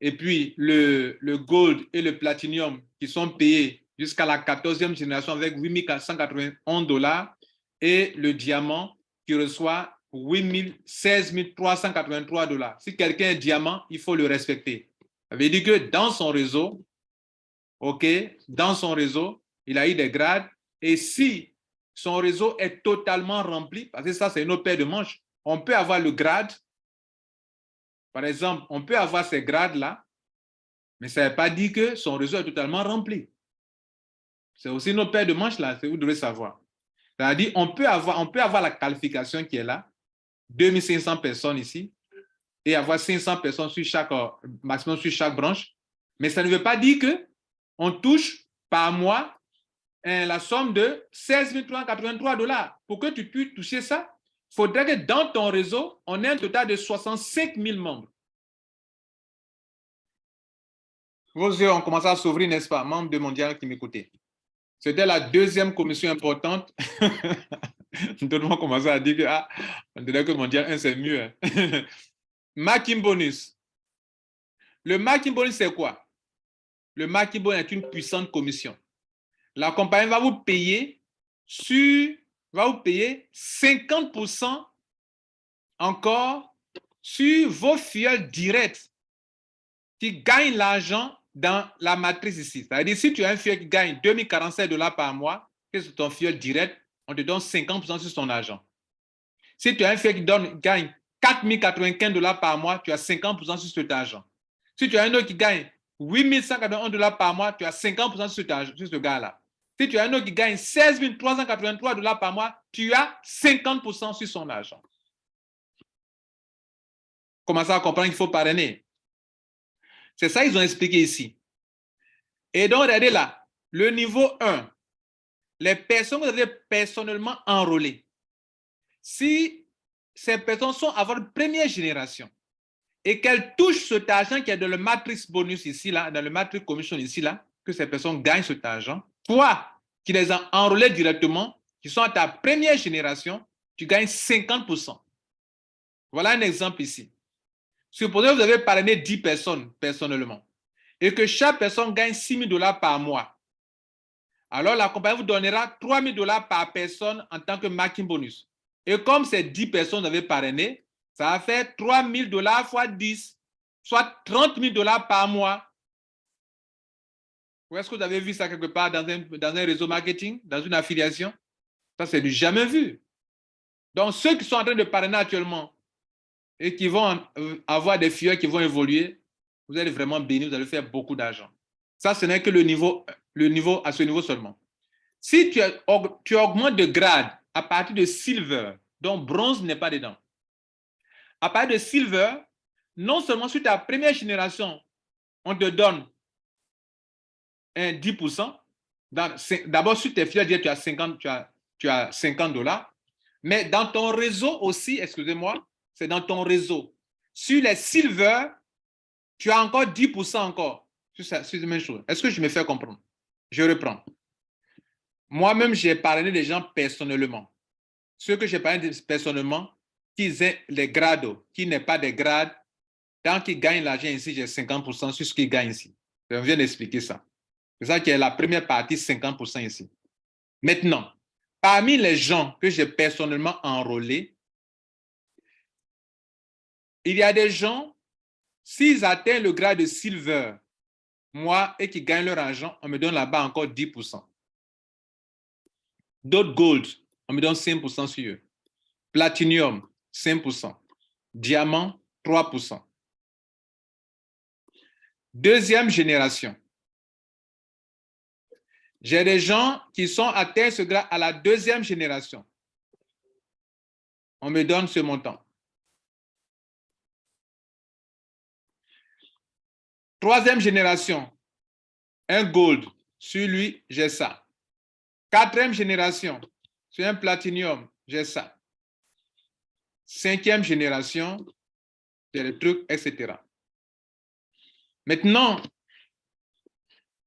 et puis le, le gold et le platinum qui sont payés jusqu'à la 14e génération avec 8491 dollars et le diamant qui reçoit 16 383 dollars. Si quelqu'un est diamant, il faut le respecter. Ça veut dire que dans son réseau, OK, dans son réseau, il a eu des grades et si son réseau est totalement rempli, parce que ça c'est une autre paire de manches, on peut avoir le grade par exemple, on peut avoir ces grades-là, mais ça ne veut pas dire que son réseau est totalement rempli. C'est aussi notre paire de manches là, vous devez savoir. C'est-à-dire, on, peut avoir, on peut avoir la qualification qui est là, 2500 personnes ici, et avoir 500 personnes sur chaque, euh, maximum sur chaque branche, mais ça ne veut pas dire que on touche par mois hein, la somme de 16 383 dollars. Pour que tu puisses toucher ça, il faudrait que dans ton réseau, on ait un total de 65 000 membres. Vos yeux ont commencé à s'ouvrir, n'est-ce pas, membres de Mondial qui m'écoutaient. C'était la deuxième commission importante. Tout le monde commençait à dire que, ah, on dirait que Mondial 1, c'est mieux. Hein. Bonus. Le marking bonus, c'est quoi? Le marking bonus est une puissante commission. La compagnie va vous payer sur va vous payer 50% encore sur vos fioles directs qui gagnent l'argent dans la matrice ici. C'est-à-dire, si tu as un fiole qui gagne 2047 dollars par mois, que c'est ton fiole direct, on te donne 50% sur son argent. Si tu as un fiole qui donne, gagne 4095 dollars par mois, tu as 50% sur cet argent. Si tu as un autre qui gagne 8181 dollars par mois, tu as 50% sur, sur ce gars-là. Si tu as un autre qui gagne 16 383 dollars par mois, tu as 50% sur son argent. Commencez à comprendre qu'il faut parrainer? C'est ça qu'ils ont expliqué ici. Et donc, regardez là, le niveau 1, les personnes que vous avez personnellement enrôlées, si ces personnes sont à votre première génération et qu'elles touchent cet argent qui est dans le matrix bonus ici, là, dans le matrix commission ici, là, que ces personnes gagnent cet argent, toi, qui les a enrôlés directement, qui sont à ta première génération, tu gagnes 50%. Voilà un exemple ici. Supposez que vous avez parrainé 10 personnes personnellement et que chaque personne gagne 6 000 dollars par mois. Alors, la compagnie vous donnera 3 000 dollars par personne en tant que marketing bonus. Et comme ces 10 personnes avaient parrainé, ça va faire 3 000 dollars fois 10, soit 30 000 dollars par mois ou est-ce que vous avez vu ça quelque part dans un, dans un réseau marketing, dans une affiliation? Ça, c'est du jamais vu. Donc, ceux qui sont en train de parrainer actuellement et qui vont euh, avoir des filles qui vont évoluer, vous allez vraiment bénir, vous allez faire beaucoup d'argent. Ça, ce n'est que le niveau, le niveau à ce niveau seulement. Si tu, tu augmentes de grade à partir de silver, donc bronze n'est pas dedans, à partir de silver, non seulement sur ta première génération, on te donne un 10%. D'abord, sur tes filiales, tu as 50, tu as, tu as 50 dollars. Mais dans ton réseau aussi, excusez-moi, c'est dans ton réseau. Sur les silver, tu as encore 10% encore sur, même chose. Est-ce que je me fais comprendre? Je reprends. Moi-même, j'ai parlé des gens personnellement. Ceux que j'ai parlé personnellement, qui ont les grades, qui n'est pas des grades, tant qu'ils gagnent l'argent ici, j'ai 50% sur ce qu'ils gagnent ici. Je viens d'expliquer ça. C'est ça qui est la première partie, 50% ici. Maintenant, parmi les gens que j'ai personnellement enrôlés, il y a des gens, s'ils atteignent le grade de silver, moi, et qui gagnent leur argent, on me donne là-bas encore 10%. D'autres gold, on me donne 5% sur eux. Platinum, 5%. Diamant, 3%. Deuxième génération. J'ai des gens qui sont atteints ce grade à la deuxième génération. On me donne ce montant. Troisième génération, un gold. Sur lui, j'ai ça. Quatrième génération, sur un platinium, j'ai ça. Cinquième génération, j'ai le truc, etc. Maintenant,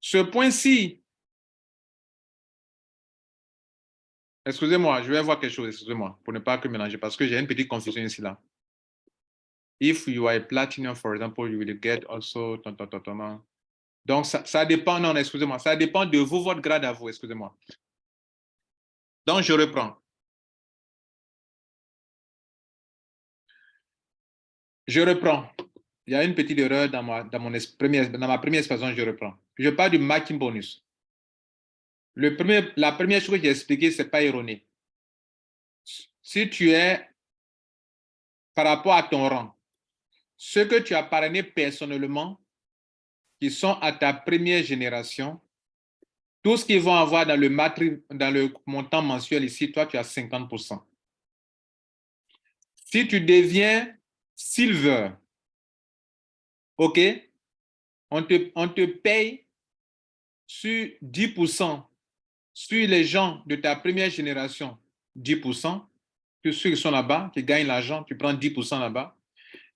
ce point-ci, excusez-moi, je vais voir quelque chose, excusez-moi, pour ne pas que mélanger, parce que j'ai une petite confusion ici là. If you are a platinum, for example, you will get also... Donc, ça, ça dépend, non, excusez-moi, ça dépend de vous, votre grade à vous, excusez-moi. Donc, je reprends. Je reprends. Il y a une petite erreur dans ma, première, dans expression, je reprends. Je parle du marking bonus. Le premier, la première chose que j'ai expliqué, ce n'est pas erroné. Si tu es, par rapport à ton rang, ceux que tu as parrainé personnellement, qui sont à ta première génération, tout ce qu'ils vont avoir dans le, dans le montant mensuel ici, toi, tu as 50%. Si tu deviens silver, OK, on te, on te paye sur 10% sur les gens de ta première génération, 10%, ceux qui sont là-bas, qui gagnent l'argent, tu prends 10% là-bas.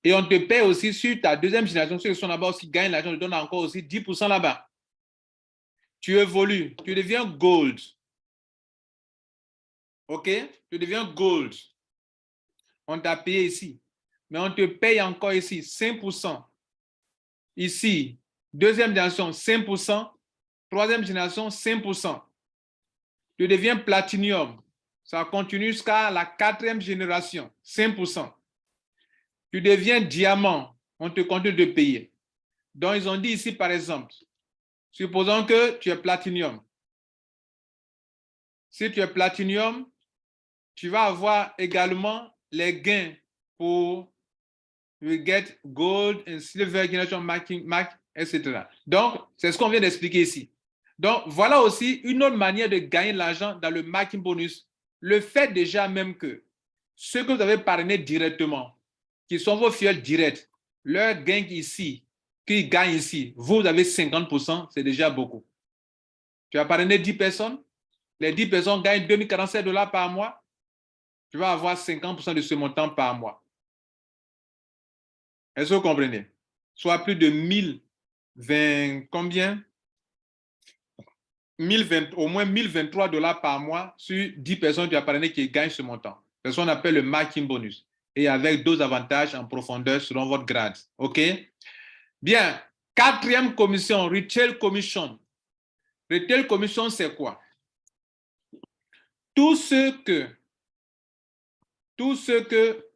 Et on te paye aussi sur ta deuxième génération, ceux qui sont là-bas aussi gagnent l'argent, tu donnes encore aussi 10% là-bas. Tu évolues, tu deviens gold. OK? Tu deviens gold. On t'a payé ici. Mais on te paye encore ici 5%. Ici, deuxième génération, 5%. Troisième génération, 5%. Tu deviens platinium. Ça continue jusqu'à la quatrième génération, 5%. Tu deviens diamant, on te continue de payer. Donc, ils ont dit ici, par exemple, supposons que tu es platinium. Si tu es platinium, tu vas avoir également les gains pour get gold and silver generation marking, mark, etc. Donc, c'est ce qu'on vient d'expliquer ici. Donc, voilà aussi une autre manière de gagner l'argent dans le marking bonus. Le fait déjà même que ceux que vous avez parrainé directement, qui sont vos fioles directs, leur gain ici, qui gagnent ici, vous avez 50%, c'est déjà beaucoup. Tu as parrainé 10 personnes, les 10 personnes gagnent 2047 dollars par mois, tu vas avoir 50% de ce montant par mois. Est-ce que vous comprenez? Soit plus de 1020, combien? 1020, au moins 1023 dollars par mois sur 10 personnes du parrainé qui gagnent ce montant. C'est ce qu'on appelle le marking bonus. Et avec d'autres avantages en profondeur selon votre grade. OK? Bien. Quatrième commission, Retail Commission. Retail Commission, c'est quoi? Tout ce que, tout ce que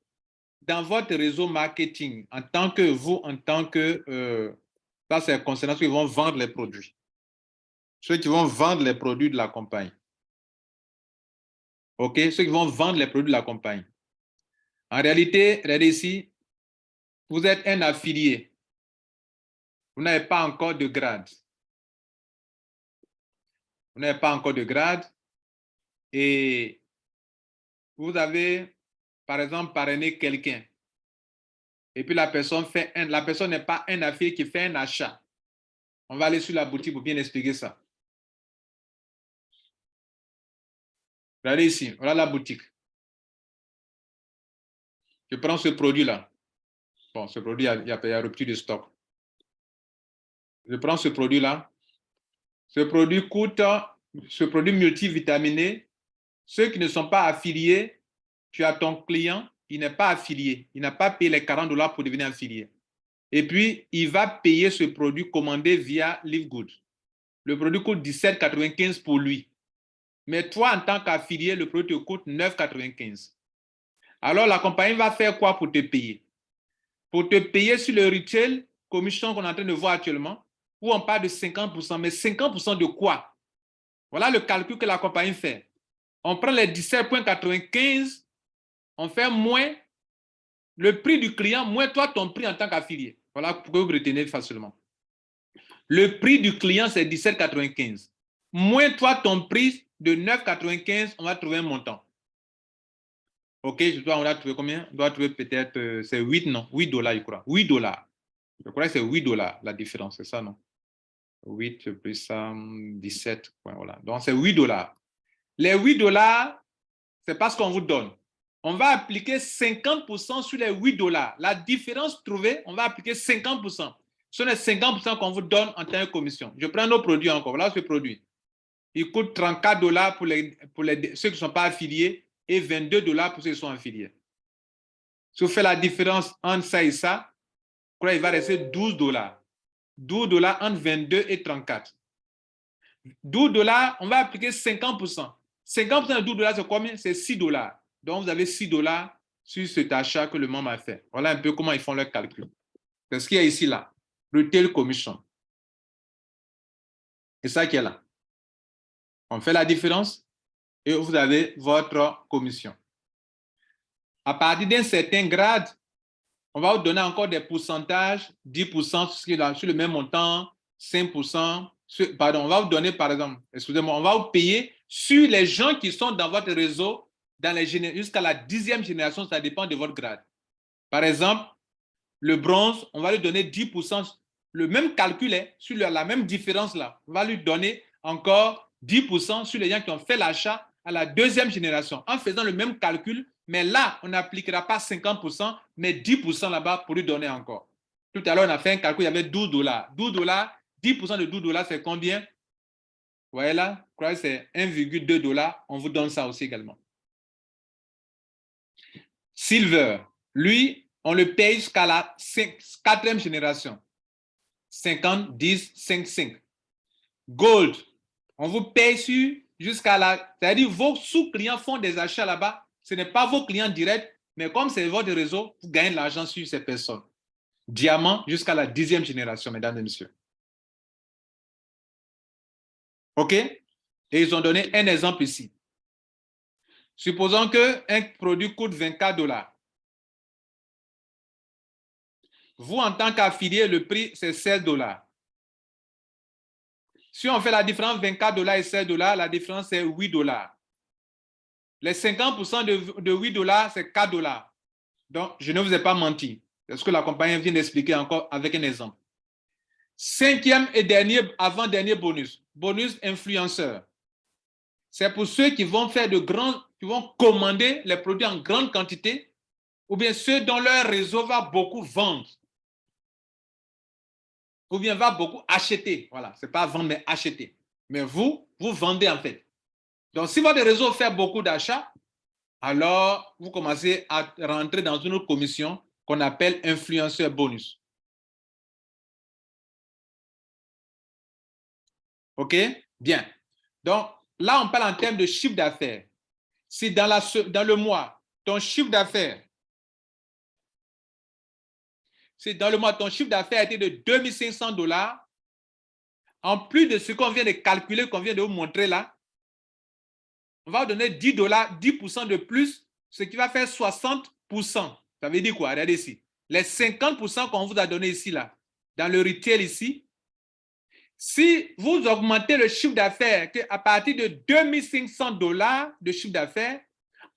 dans votre réseau marketing, en tant que vous, en tant que, euh, ça c'est concernant ceux qui vont vendre les produits ceux qui vont vendre les produits de la compagnie. OK? Ceux qui vont vendre les produits de la compagnie. En réalité, regardez ici, vous êtes un affilié. Vous n'avez pas encore de grade. Vous n'avez pas encore de grade. Et vous avez, par exemple, parrainé quelqu'un. Et puis la personne fait la personne n'est pas un affilié qui fait un achat. On va aller sur la boutique pour bien expliquer ça. Regardez ici, voilà la boutique. Je prends ce produit-là. Bon, ce produit, il y, a, il rupture de stock. Je prends ce produit-là. Ce produit coûte, ce produit multivitaminé, ceux qui ne sont pas affiliés, tu as ton client, il n'est pas affilié. Il n'a pas payé les 40 dollars pour devenir affilié. Et puis, il va payer ce produit commandé via LiveGood. Le produit coûte 17,95 pour lui. Mais toi, en tant qu'affilié, le produit te coûte 9,95. Alors, la compagnie va faire quoi pour te payer? Pour te payer sur le retail, commission qu'on est en train de voir actuellement, où on parle de 50%, mais 50% de quoi? Voilà le calcul que la compagnie fait. On prend les 17,95, on fait moins le prix du client, moins toi ton prix en tant qu'affilié. Voilà pour que vous retenez facilement. Le prix du client, c'est 17,95. Moins toi ton prix de 9,95, on va trouver un montant. OK, je dois, on va trouver combien? On doit trouver peut-être, euh, c'est 8, non? 8 dollars, je crois. 8 dollars. Je crois que c'est 8 dollars la différence, c'est ça, non? 8 plus ça, 17. Voilà. Donc, c'est 8 dollars. Les 8 dollars, c'est pas ce qu'on vous donne. On va appliquer 50% sur les 8 dollars. La différence trouvée, on va appliquer 50%. Ce sont les 50% qu'on vous donne en tant que commission. Je prends nos produits encore. Voilà ce produit. Il coûte 34 dollars pour, ceux qui ne sont pas affiliés et 22 dollars pour ceux qui sont affiliés. Si vous faites la différence entre ça et ça, il va rester 12 dollars. 12 dollars entre 22 et 34. 12 dollars, on va appliquer 50%. 50% de 12 dollars, c'est combien? C'est 6 dollars. Donc, vous avez 6 dollars sur cet achat que le membre a fait. Voilà un peu comment ils font leur calcul. C'est ce qu'il y a ici, là. Retail Commission. C'est ça qui est là. On fait la différence et vous avez votre commission. À partir d'un certain grade, on va vous donner encore des pourcentages, 10% sur le même montant, 5%, pardon, on va vous donner par exemple, excusez-moi, on va vous payer sur les gens qui sont dans votre réseau jusqu'à la dixième génération, ça dépend de votre grade. Par exemple, le bronze, on va lui donner 10%, le même calcul est sur la même différence là. On va lui donner encore 10% sur les gens qui ont fait l'achat à la deuxième génération en faisant le même calcul mais là, on n'appliquera pas 50%, mais 10% là-bas pour lui donner encore. Tout à l'heure, on a fait un calcul, il y avait 12 dollars. 12 dollars, 10% de 12 dollars, c'est combien? Vous voyez là, c'est 1,2 dollars. On vous donne ça aussi également. Silver, lui, on le paye jusqu'à la quatrième génération. 50, 10, 5, 5. Gold, on vous paye jusqu'à la... C'est-à-dire vos sous-clients font des achats là-bas ce n'est pas vos clients directs, mais comme c'est votre réseau, vous gagnez de l'argent sur ces personnes. Diamant jusqu'à la dixième génération, mesdames et messieurs. OK? Et ils ont donné un exemple ici. Supposons qu'un produit coûte 24 dollars. Vous, en tant qu'affilié, le prix, c'est 16 dollars. Si on fait la différence 24 dollars et 16 dollars, la différence, c'est 8 dollars. Les 50% de, de 8 dollars, c'est 4 dollars. Donc, je ne vous ai pas menti. C'est ce que la compagnie vient d'expliquer encore avec un exemple. Cinquième et dernier, avant-dernier bonus, bonus influenceur. C'est pour ceux qui vont faire de grands, qui vont commander les produits en grande quantité, ou bien ceux dont leur réseau va beaucoup vendre. Ou bien va beaucoup acheter. Voilà, ce n'est pas vendre, mais acheter. Mais vous, vous vendez en fait. Donc, si votre réseau fait beaucoup d'achats, alors vous commencez à rentrer dans une autre commission qu'on appelle influenceur bonus. OK? Bien. Donc, là, on parle en termes de chiffre d'affaires. Si dans, dans le mois, ton chiffre d'affaires, si dans le mois, ton chiffre d'affaires été de 2500 dollars, en plus de ce qu'on vient de calculer, qu'on vient de vous montrer là, on va vous donner 10 dollars, 10% de plus, ce qui va faire 60%. Ça veut dire quoi? Regardez ici. Les 50% qu'on vous a donné ici, là, dans le retail ici, si vous augmentez le chiffre d'affaires à partir de 2500 dollars de chiffre d'affaires,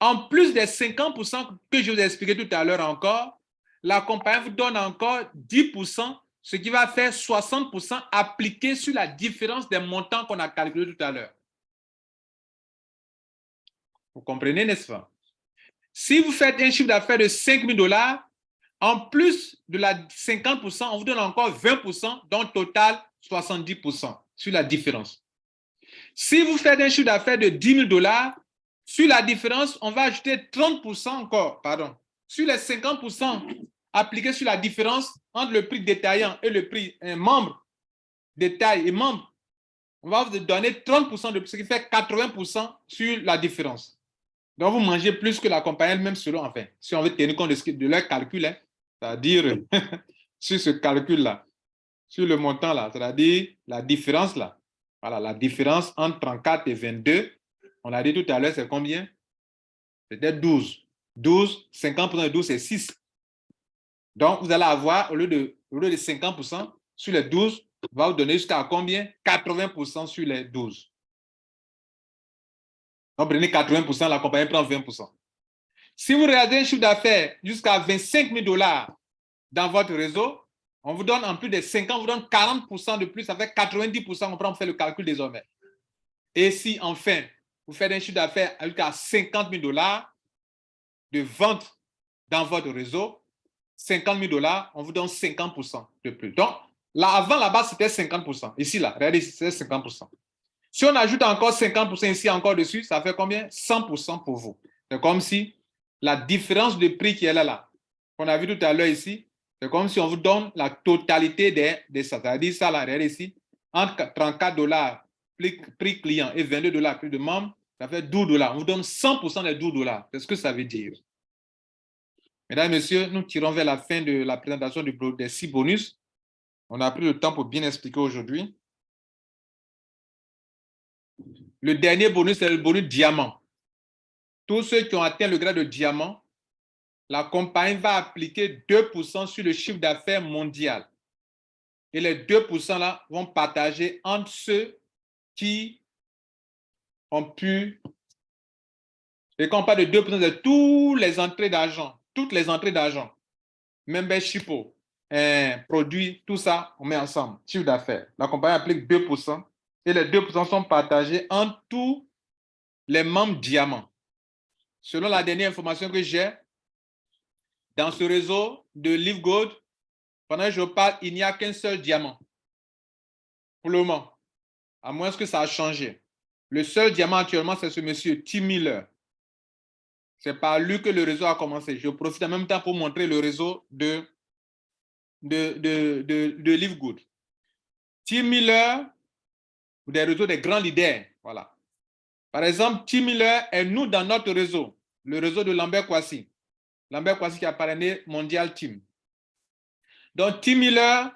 en plus des 50% que je vous ai expliqué tout à l'heure encore, la compagnie vous donne encore 10%, ce qui va faire 60% appliqué sur la différence des montants qu'on a calculé tout à l'heure. Vous comprenez, n'est-ce pas? Si vous faites un chiffre d'affaires de 5 000 dollars, en plus de la 50% on vous donne encore 20% donc total 70% sur la différence. Si vous faites un chiffre d'affaires de 10 000 dollars, sur la différence, on va ajouter 30% encore, pardon. Sur les 50% appliqués sur la différence entre le prix détaillant et le prix un membre, détail et membre, on va vous donner 30 de plus, ce qui fait 80% sur la différence. Donc, vous mangez plus que la compagnie elle-même selon, enfin, si on veut tenir compte de, leur calcul, hein, c'est-à-dire sur ce calcul-là. Sur le montant là, c'est-à-dire la différence là. Voilà, la différence entre 34 et 22, on l'a dit tout à l'heure, c'est combien? C'était 12. 12, 50% de 12, c'est 6. Donc, vous allez avoir, au lieu de, au lieu de 50% sur les 12, va vous donner jusqu'à combien? 80% sur les 12. Donc, prenez 80%, la compagnie prend 20%. Si vous regardez un chiffre d'affaires jusqu'à 25 000 dollars dans votre réseau, on vous donne en plus de 50, on vous donne 40% de plus, ça fait 90%, on prend faire le calcul désormais. Et si enfin, vous faites un chiffre d'affaires jusqu'à 50 000 dollars de vente dans votre réseau, 50 000 dollars, on vous donne 50% de plus. Donc, là, avant, là-bas, c'était 50%. Ici, là, regardez, c'est 50%. Si on ajoute encore 50% ici, encore dessus, ça fait combien? 100% pour vous. C'est comme si la différence de prix qui est là, là, qu'on a vu tout à l'heure ici, c'est comme si on vous donne la totalité des, des ça. C'est-à-dire ça, ici, entre 34 dollars prix client et 22 dollars prix de membre, ça fait 12 dollars. On vous donne 100% des 12 dollars. C'est ce que ça veut dire. Mesdames et messieurs, nous tirons vers la fin de la présentation du, des six bonus. On a pris le temps pour bien expliquer aujourd'hui. Le dernier bonus, c'est le bonus diamant. Tous ceux qui ont atteint le grade de diamant, la compagnie va appliquer 2% sur le chiffre d'affaires mondial. Et les 2% là vont partager entre ceux qui ont pu, et quand on parle de 2%, c'est toutes les entrées d'argent, toutes les entrées d'argent, membership, un produit, tout ça, on met ensemble, chiffre d'affaires. La compagnie applique 2% et les 2% sont partagés entre tous les membres diamants. Selon la dernière information que j'ai, dans ce réseau de Live Gold, pendant que je parle, il n'y a qu'un seul diamant. Pour le moment. À moins que ça a changé. Le seul diamant actuellement, c'est ce monsieur Tim Miller. C'est par lui que le réseau a commencé. Je profite en même temps pour montrer le réseau de, de, de, de, Live Good. Tim Miller, des réseaux des grands leaders. Voilà. Par exemple, Tim Miller est nous dans notre réseau, le réseau de Lambert Kwasi. Lambert Kwasi qui a parrainé Mondial Team. Donc, Tim Miller,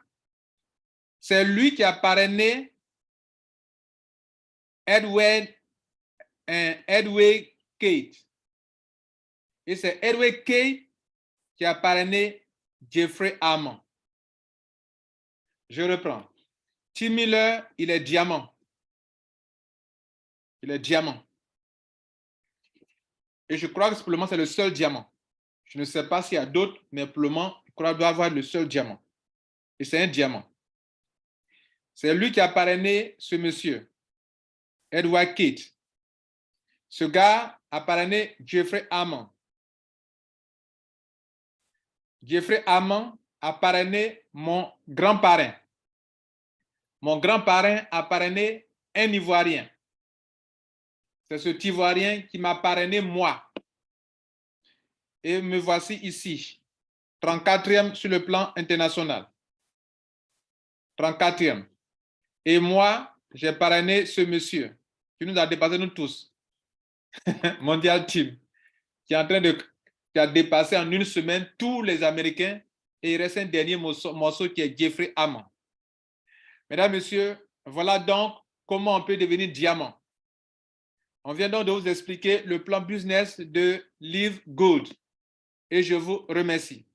c'est lui qui a parrainé Edward, Edward Kate. Et c'est Edward Kate qui a parrainé Jeffrey Hammond. Je reprends. Tim Miller, il est diamant. Il est diamant. Et je crois que moment, c'est le seul diamant. Je ne sais pas s'il y a d'autres, mais pour le moment, qu'il doit avoir le seul diamant. Et c'est un diamant. C'est lui qui a parrainé ce monsieur. Edward Kate. Ce gars a parrainé Jeffrey Hammond. Jeffrey Hammond a parrainé mon grand-parrain. Mon grand-parrain a parrainé un Ivoirien. C'est ce Ivoirien qui m'a parrainé moi. Et me voici ici, 34e sur le plan international. 34e. Et moi, j'ai parrainé ce monsieur qui nous a dépassé nous tous. Mondial Team, qui est en train de qui a dépassé en une semaine tous les Américains et il reste un dernier morceau, qui est Jeffrey Hammond. Mesdames, Messieurs, voilà donc comment on peut devenir diamant. On vient donc de vous expliquer le plan business de Live Good et je vous remercie.